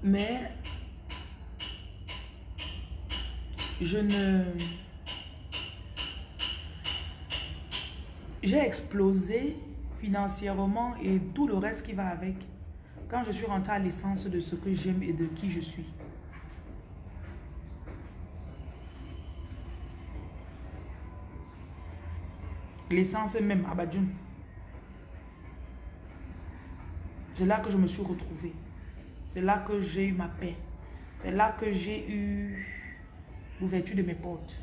Speaker 1: Mais je ne... J'ai explosé financièrement et tout le reste qui va avec quand je suis rentrée à l'essence de ce que j'aime et de qui je suis. L'essence même, Abadjoun. C'est là que je me suis retrouvée. C'est là que j'ai eu ma paix. C'est là que j'ai eu l'ouverture de mes portes.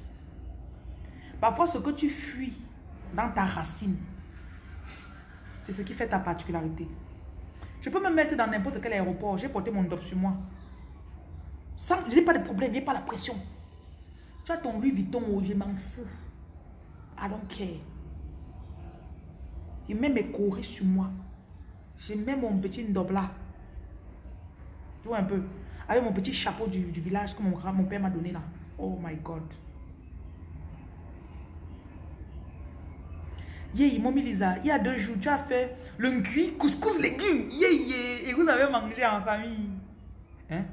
Speaker 1: Parfois, ce que tu fuis dans ta racine, c'est ce qui fait ta particularité. Je peux me mettre dans n'importe quel aéroport. J'ai porté mon top sur moi. Sans, je n'ai pas de problème, n'y a pas la pression. Tu as ton Louis Vuitton, oh, je m'en fous. I don't care. Je mets mes corées sur moi. Je mets mon petit ndobla. Tu vois un peu? Avec mon petit chapeau du, village que mon père m'a donné là. Oh my God. Yeah, Momi Lisa, il y a deux jours, tu as fait le cuit, couscous, légumes. Yeah, yeah. Et vous avez mangé en famille. Hein?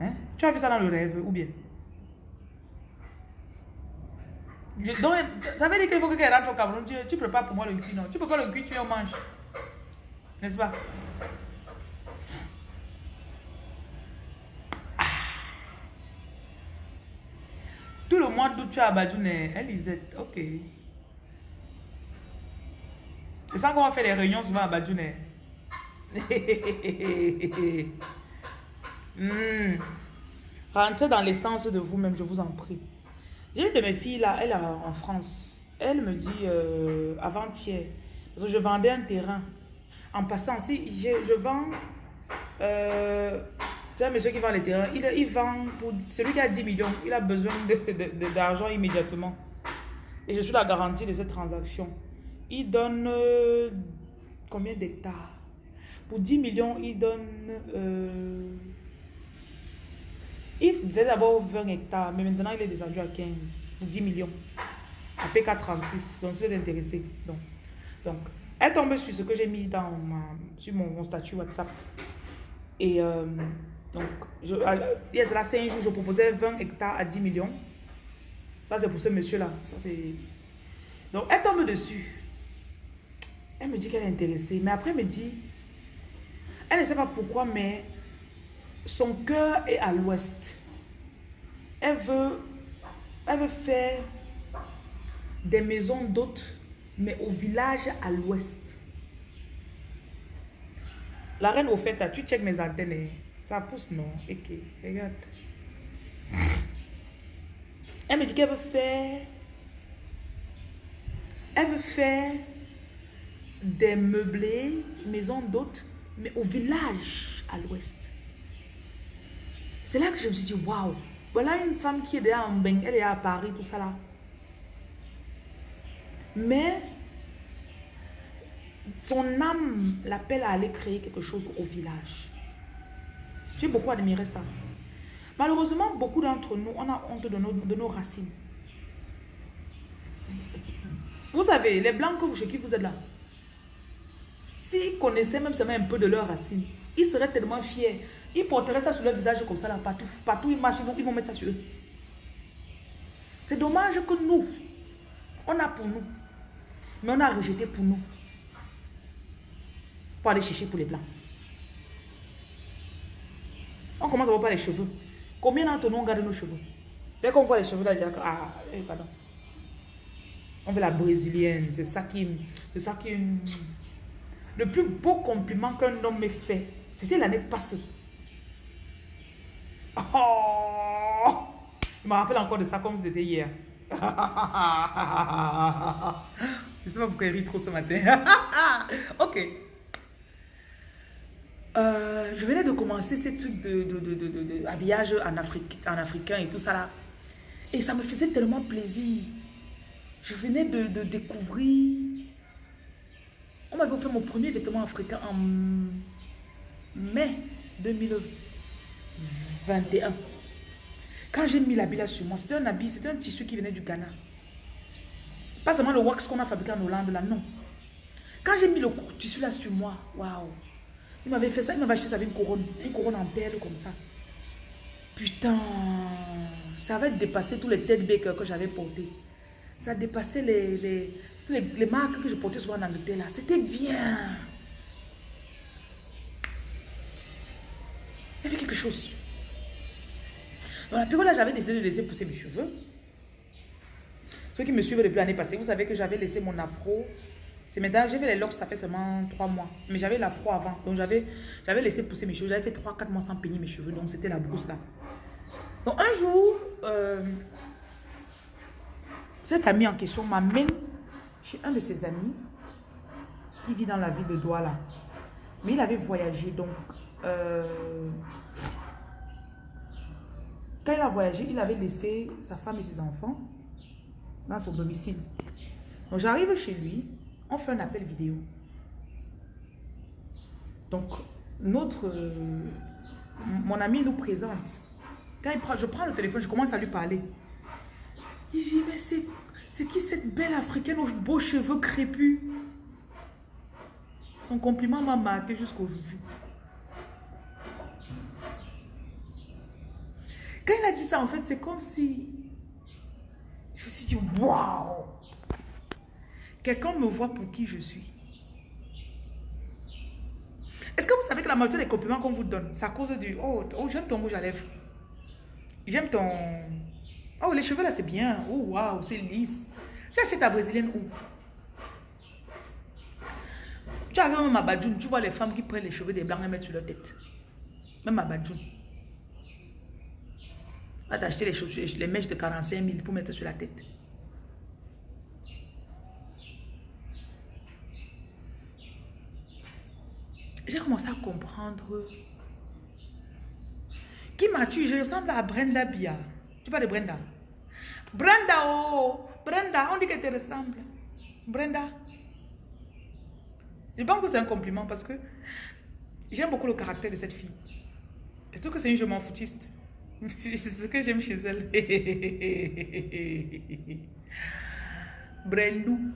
Speaker 1: Hein? Tu as vu ça dans le rêve ou bien? donc, ça veut dire qu'il faut que quelqu'un rentre au Cameroun. Tu, prépares pour moi le cuit, non? Tu pas le cuit, tu le manges. N'est-ce pas? Tout le mois d'août, tu as Badjoune, Elisette. Ok. C'est ça qu'on va faire des réunions souvent à Badjoune. Hmm. Rentrez dans l'essence de vous-même, je vous en prie. J'ai une de mes filles là, elle est en France. Elle me dit euh, avant-hier, parce que je vendais un terrain. En passant, si je, vends euh, monsieur qui vend les terrains. Il, vend pour celui qui a 10 millions. Il a besoin d'argent immédiatement. Et je suis la garantie de cette transaction. Il donne euh, combien d'hectares? Pour 10 millions, il donne... Euh, il devait d'abord 20 hectares, mais maintenant il est descendu à 15 pour 10 millions. À PK36. Donc, c'est intéressé. Donc, donc, elle tombe sur ce que j'ai mis dans ma, sur mon, statut WhatsApp. Et euh, donc, je, il y a 5 jours, je proposais 20 hectares à 10 millions. Ça, c'est pour ce monsieur-là. Donc, elle tombe dessus. Elle me dit qu'elle est intéressée. Mais après, elle me dit, elle ne sait pas pourquoi, mais son cœur est à l'ouest. Elle veut, faire des maisons d'hôtes, mais au village à l'ouest. La reine au fait, tu check mes antennes. Hein. Ça pousse, non? Ok, regarde. Elle me dit qu'elle veut faire... Elle veut faire des meublés, maison d'hôtes, mais au village à l'ouest. C'est là que je me suis dit, waouh, voilà une femme qui est déjà en bain, elle est à Paris, tout ça là. Mais son âme l'appelle à aller créer quelque chose au village. J'ai beaucoup admiré ça. Malheureusement, beaucoup d'entre nous, on a honte de nos, de nos racines. Vous savez, les blancs chez qui vous êtes là, s'ils connaissaient même seulement un peu de leurs racines, ils seraient tellement fiers. Ils porteraient ça sur leur visage comme ça, là, partout. Partout ils marchent, ils vont, mettre ça sur eux. C'est dommage que nous, on a pour nous, mais on a rejeté pour nous. Pour aller chercher pour les blancs. On commence à voir pas les cheveux. Combien d'entre nous on garde nos cheveux? Dès qu'on voit les cheveux là, on dit, ah, eh, pardon. On veut la brésilienne, c'est ça qui... C'est ça qui... Le plus beau compliment qu'un homme m'ait fait, c'était l'année passée. Oh! Je me rappelle encore de ça comme c'était hier. je ne sais pas pourquoi il rit trop ce matin. ok. Euh, je venais de commencer ces trucs de, de, habillage en, en africain et tout ça là. Et ça me faisait tellement plaisir. Je venais de, découvrir. On m'avait offert mon premier vêtement africain en mai 2021. Quand j'ai mis l'habit là sur moi, c'était un habit, c'était un tissu qui venait du Ghana. Pas seulement le wax qu'on a fabriqué en Hollande là, non. Quand j'ai mis le tissu là sur moi, waouh. Il m'avait fait ça, il m'avait acheté ça avec une couronne, une couronne en perles comme ça. Putain, ça avait dépassé tous les têtes bakers que j'avais portés. Ça dépassait les, les, les, marques que je portais souvent en Angleterre là. C'était bien. Il y avait quelque chose. Dans la période là, j'avais décidé de laisser pousser mes cheveux. Ceux qui me suivent depuis l'année passée, vous savez que j'avais laissé mon afro c'est maintenant, j'ai fait les locks, ça fait seulement 3 mois. Mais j'avais la froid avant. Donc j'avais laissé pousser mes cheveux. J'avais fait 3-4 mois sans peigner mes cheveux. Donc c'était la brousse là. Donc un jour, euh, cet ami en question m'amène chez un de ses amis qui vit dans la ville de Douala. Mais il avait voyagé. Donc, euh, quand il a voyagé, il avait laissé sa femme et ses enfants dans son domicile. Donc j'arrive chez lui on fait un appel vidéo. Donc, notre, euh, mon ami nous présente. Quand je prends le téléphone, je commence à lui parler. Il dit, mais c'est qui cette belle africaine aux beaux cheveux crépus? Son compliment m'a marqué jusqu'aujourd'hui. Quand il a dit ça, en fait, c'est comme si... Je me suis dit, waouh Quelqu'un me voit pour qui je suis. Est-ce que vous savez que la majorité des compliments qu'on vous donne, c'est à cause du Oh, oh j'aime ton rouge à lèvres. J'aime ton. Oh, les cheveux là, c'est bien. Oh, waouh, c'est lisse. Tu achètes ta brésilienne où? Tu as même ma badjoune. Tu vois les femmes qui prennent les cheveux des blancs et mettent sur leur tête. Même ma badjoune. Va t'acheter les, les mèches de 45 000 pour mettre sur la tête. j'ai commencé à comprendre. Qui m'a tué Je ressemble à Brenda Bia. Tu parles de Brenda Brenda, oh Brenda, on dit qu'elle te ressemble. Brenda. Je pense que c'est un compliment parce que j'aime beaucoup le caractère de cette fille. Je trouve que c'est une je m'en foutiste. C'est ce que j'aime chez elle. Brendou.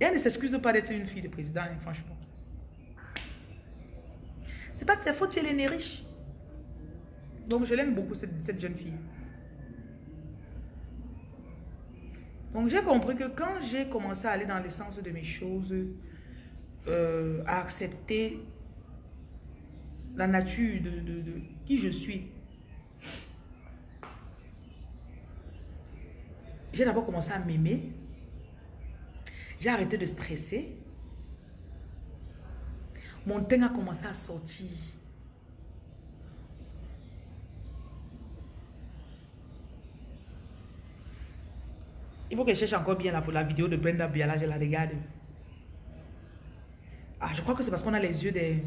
Speaker 1: Et elle ne s'excuse pas d'être une fille de président, hein, franchement. C'est pas de sa faute si elle est née riche. Donc je l'aime beaucoup, cette, jeune fille. Donc j'ai compris que quand j'ai commencé à aller dans l'essence de mes choses, euh, à accepter la nature de, de qui je suis, j'ai d'abord commencé à m'aimer j'ai arrêté de stresser. Mon teint a commencé à sortir. Il faut que je cherche encore bien la, la vidéo de Brenda Biala, je la regarde. Ah, je crois que c'est parce qu'on a les yeux des...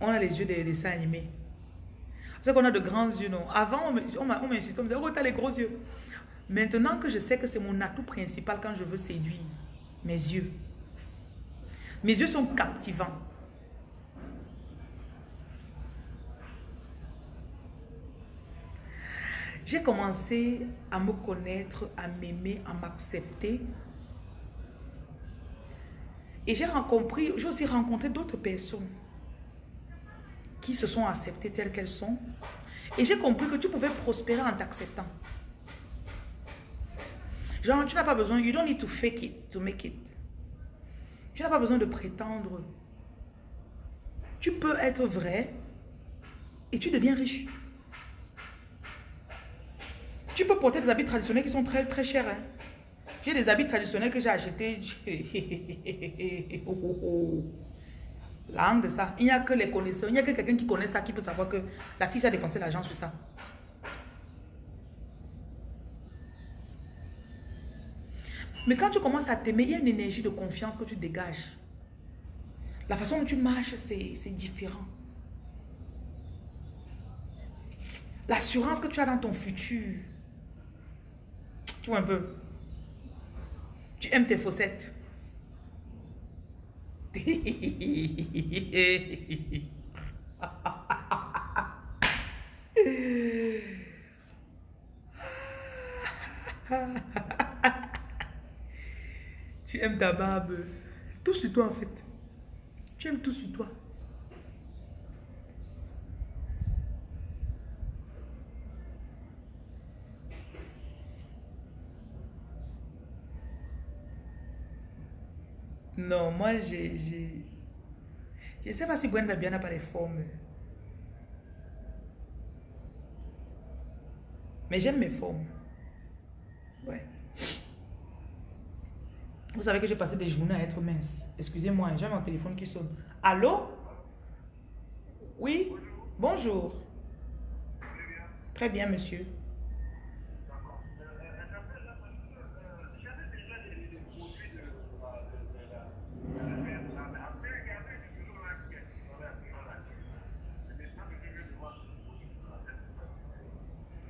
Speaker 1: On a les yeux des dessins animés. C'est qu'on a de grands yeux, non? Avant, on m'insultait, on me disait, oh, t'as les gros yeux. Maintenant que je sais que c'est mon atout principal quand je veux séduire, mes yeux. Mes yeux sont captivants. J'ai commencé à me connaître, à m'aimer, à m'accepter. Et j'ai j'ai aussi rencontré d'autres personnes qui se sont acceptées telles qu'elles sont. Et j'ai compris que tu pouvais prospérer en t'acceptant. Genre, tu n'as pas besoin, you don't need to fake it to make it. Tu n'as pas besoin de prétendre. Tu peux être vrai et tu deviens riche. Tu peux porter des habits traditionnels qui sont très très chers. Hein. J'ai des habits traditionnels que j'ai achetés. La de ça. Il n'y a que les connaisseurs. Il n'y a que quelqu'un qui connaît ça qui peut savoir que la fille a dépensé l'argent sur ça. Mais quand tu commences à t'aimer, il y a une énergie de confiance que tu dégages. La façon dont tu marches, c'est différent. L'assurance que tu as dans ton futur. Tu un peu. Tu aimes tes fossettes. tu aimes ta barbe. Tout sur toi en fait. Tu aimes tout sur toi. Non, moi, j'ai... Je ne sais pas si Brenda bien n'a pas les formes. Mais j'aime mes formes. Ouais. Vous savez que j'ai passé des journées à être mince. Excusez-moi, j'ai mon téléphone qui sonne. Allô? Oui? Bonjour. Très bien, monsieur.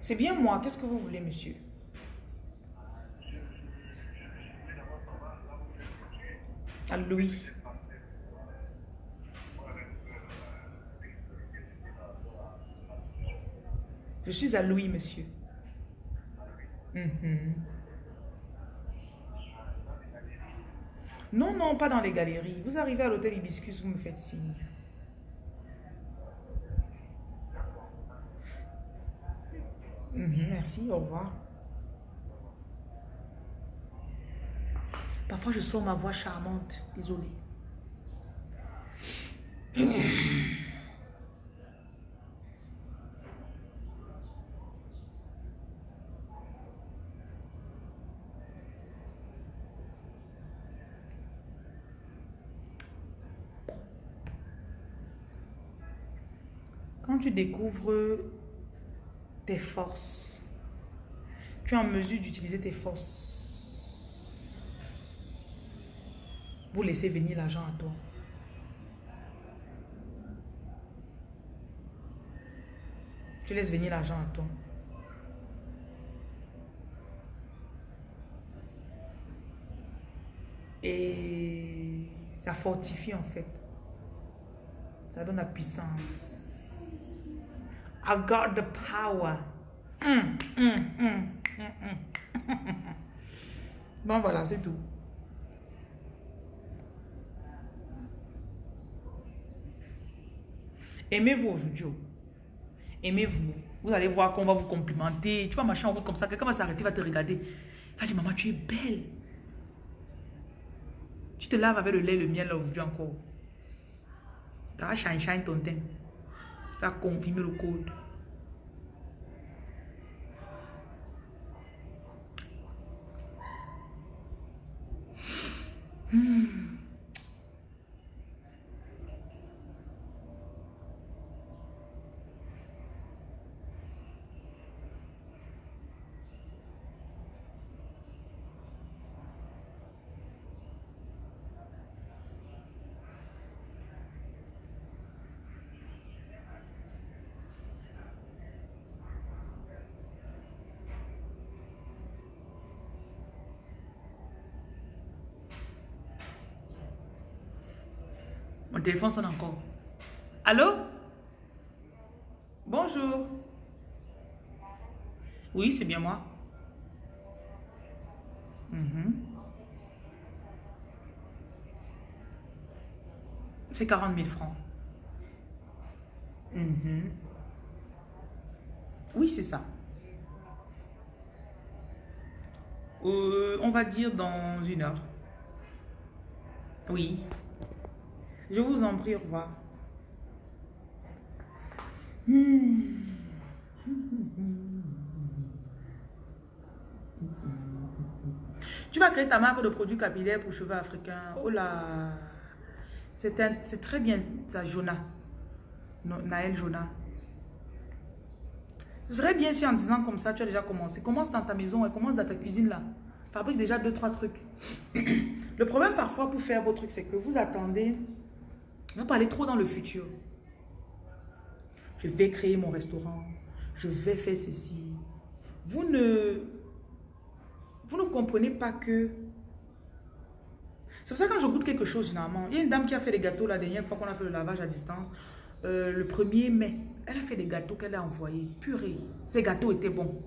Speaker 1: C'est bien moi. Qu'est-ce que vous voulez, monsieur? À Louis. Je suis à Louis, monsieur. Mhm. Non, non, pas dans les galeries. Vous arrivez à l'hôtel Hibiscus, vous me faites signe. Mhm, merci, au revoir. Parfois, je sens ma voix charmante. Désolée. Quand tu découvres tes forces. Tu es en mesure d'utiliser tes forces pour laisser venir l'argent à toi. Tu laisses venir l'argent à toi. Et ça fortifie en fait. Ça donne la puissance. I got the power. Mm, bon, voilà, c'est tout. Aimez-vous aujourd'hui. Aimez-vous. Vous allez voir qu'on va vous complimenter. Tu vas marcher en route comme ça. Quelqu'un va s'arrêter, va te regarder. Il va dire, maman, tu es belle. Tu te laves avec le lait, le miel aujourd'hui encore. Tu vas shine, ton teint va confirmer le code. Hmm. Téléphone encore. Allô? Bonjour. Oui, c'est bien moi. Mhm. C'est 40 000 francs. Mhm. Oui, c'est ça. Euh, on va dire dans une heure. Oui. Je vous en prie, au revoir. Hmm. Tu vas créer ta marque de produits capillaires pour cheveux africains. Oh là C'est très bien, ça, Jonah. Naël Jonah. Ce serait bien si en disant comme ça, tu as déjà commencé. Commence dans ta maison et commence dans ta cuisine là. Fabrique déjà deux, trois trucs. Le problème parfois pour faire vos trucs, c'est que vous attendez, vous parlez trop dans le futur. Je vais créer mon restaurant. Je vais faire ceci. Vous ne, vous ne comprenez pas que... C'est pour ça que quand je goûte quelque chose, généralement, il y a une dame qui a fait des gâteaux la dernière fois qu'on a fait le lavage à distance. Euh, le 1er mai, elle a fait des gâteaux qu'elle a envoyés. Purée, ces gâteaux étaient bons.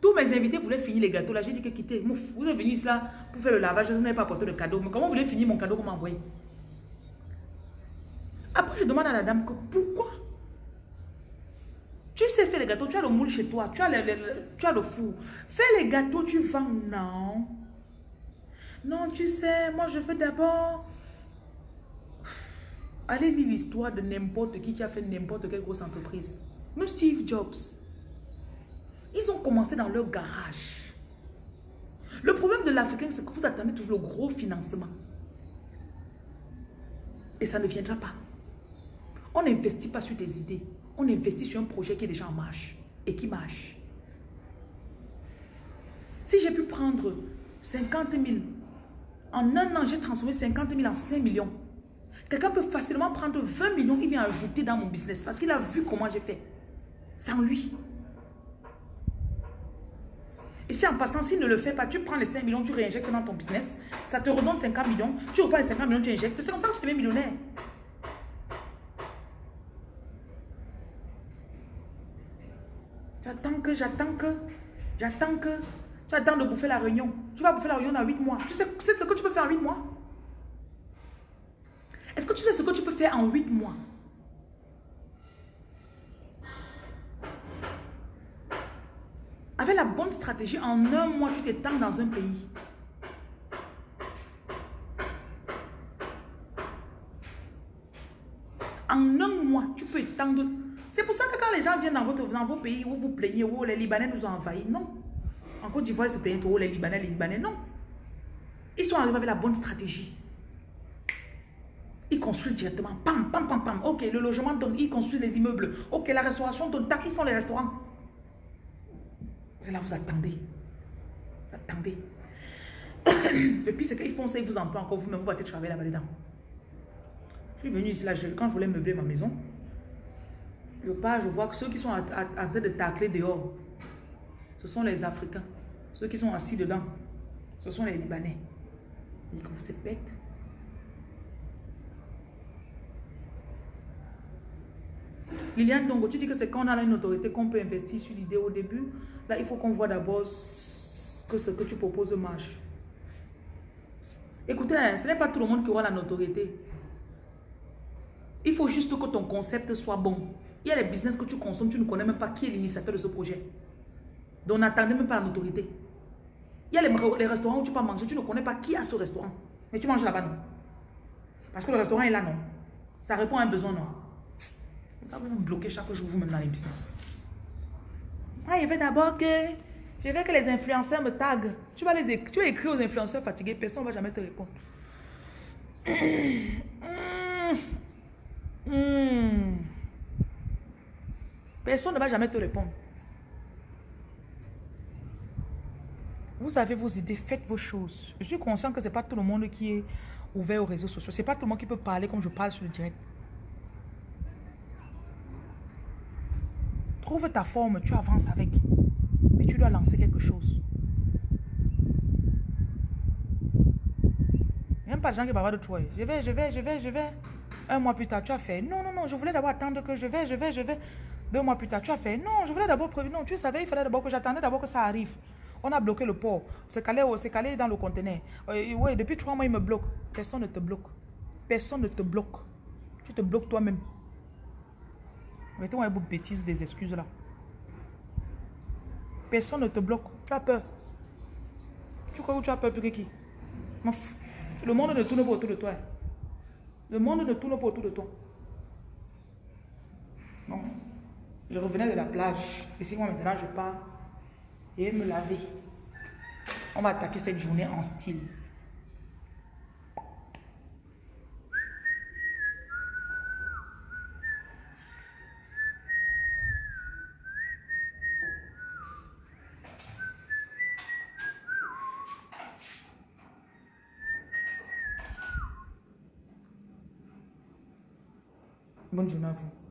Speaker 1: Tous mes invités voulaient finir les gâteaux. Là, j'ai dit que quittez. Vous êtes venus là pour faire le lavage. Je n'ai pas apporté de cadeau. Mais comment vous voulez finir mon cadeau qu'on m'a envoyé? Après, je demande à la dame que pourquoi? Tu sais faire les gâteaux. Tu as le moule chez toi. Tu as le, tu as le four. Fais les gâteaux, tu vends. Non. Non, tu sais, moi je fais d'abord Allez lire l'histoire de n'importe qui qui a fait n'importe quelle grosse entreprise. Même Steve Jobs. Ils ont commencé dans leur garage. Le problème de l'Africain, c'est que vous attendez toujours le gros financement. Et ça ne viendra pas. On n'investit pas sur des idées. On investit sur un projet qui est déjà en marche et qui marche. Si j'ai pu prendre 50 000, en un an, j'ai transformé 50 000 en 5 millions. Quelqu'un peut facilement prendre 20 millions, il vient ajouter dans mon business parce qu'il a vu comment j'ai fait. Sans lui. Et si en passant, s'il ne le fait pas, tu prends les 5 millions, tu réinjectes dans ton business, ça te redonne 50 millions, tu reprends les 50 millions, tu injectes. C'est comme ça que tu deviens millionnaire. J'attends que, j'attends que, j'attends que, tu attends de bouffer la réunion. Tu vas bouffer la réunion dans 8 mois. Tu sais, ce que tu peux faire en 8 mois? Est-ce que tu sais ce que tu peux faire en 8 mois? Avec la bonne stratégie, en un mois, tu t'étends dans un pays. En un mois, tu peux étendre. C'est pour ça que quand les gens viennent dans, votre, dans vos pays où vous plaignez, où les Libanais nous ont envahis, non. En Côte d'Ivoire, ils se plaignent trop, les Libanais, les Libanais, non. Ils sont arrivés avec la bonne stratégie. Ils construisent directement. Pam, pam, pam, pam. Ok, le logement donne, ils construisent les immeubles. Ok, la restauration donne, ils font les restaurants. C'est là, vous attendez. Vous attendez. Et puis, c'est qu'ils font ça, ils vous en parlent encore vous-même, vous battez travailler là-bas dedans. Je suis venu ici, là, quand je voulais meubler ma maison, je pars, je vois que ceux qui sont en train de tacler dehors, ce sont les Africains. Ceux qui sont assis dedans, ce sont les Libanais. Ils que vous êtes bêtes. Liliane donc tu dis que c'est quand on a une autorité qu'on peut investir sur l'idée au début. Là, il faut qu'on voit d'abord que ce que tu proposes marche. Écoutez, hein, ce n'est pas tout le monde qui aura la notoriété. Il faut juste que ton concept soit bon. Il y a les business que tu consommes, tu ne connais même pas qui est l'initiateur de ce projet. Donc n'attendez même pas la notoriété. Il y a les, restaurants où tu peux manger, tu ne connais pas qui a ce restaurant. Mais tu manges là-bas, non. Parce que le restaurant est là, non. Ça répond à un besoin, non. Ça va vous bloquer chaque jour vous-même dans les business. Ah, il veut d'abord que je veux que les influenceurs me taguent. Tu vas, les, tu vas écrire aux influenceurs fatigués, personne ne va jamais te répondre. Personne ne va jamais te répondre. Vous avez vos idées, faites vos choses. Je suis conscient que ce n'est pas tout le monde qui est ouvert aux réseaux sociaux. Ce n'est pas tout le monde qui peut parler comme je parle sur le direct. Trouve ta forme, tu avances avec. Mais tu dois lancer quelque chose. pas de gens qui bavardent de toi. Je vais, je vais, je vais, je vais. Un mois plus tard, tu as fait. Non, non, non, je voulais d'abord attendre que je vais, je vais, je vais. Deux mois plus tard, tu as fait. Non, je voulais d'abord prévenir. Non, tu savais, il fallait d'abord que j'attendais d'abord que ça arrive. On a bloqué le port. C'est calé, c'est calé dans le conteneur. Euh, oui, depuis trois mois, il me bloque. Personne ne te bloque. Personne ne te bloque. Tu te bloques toi-même. Mettez-moi une bêtise des excuses là. Personne ne te bloque. Tu as peur. Tu crois que tu as peur plus que qui Le monde ne tourne pas autour de toi. Le monde ne tourne pas autour de toi. Non. Je revenais de la plage. Et c'est moi maintenant je pars et me laver. On va attaquer cette journée en style. Bonne journée à vous.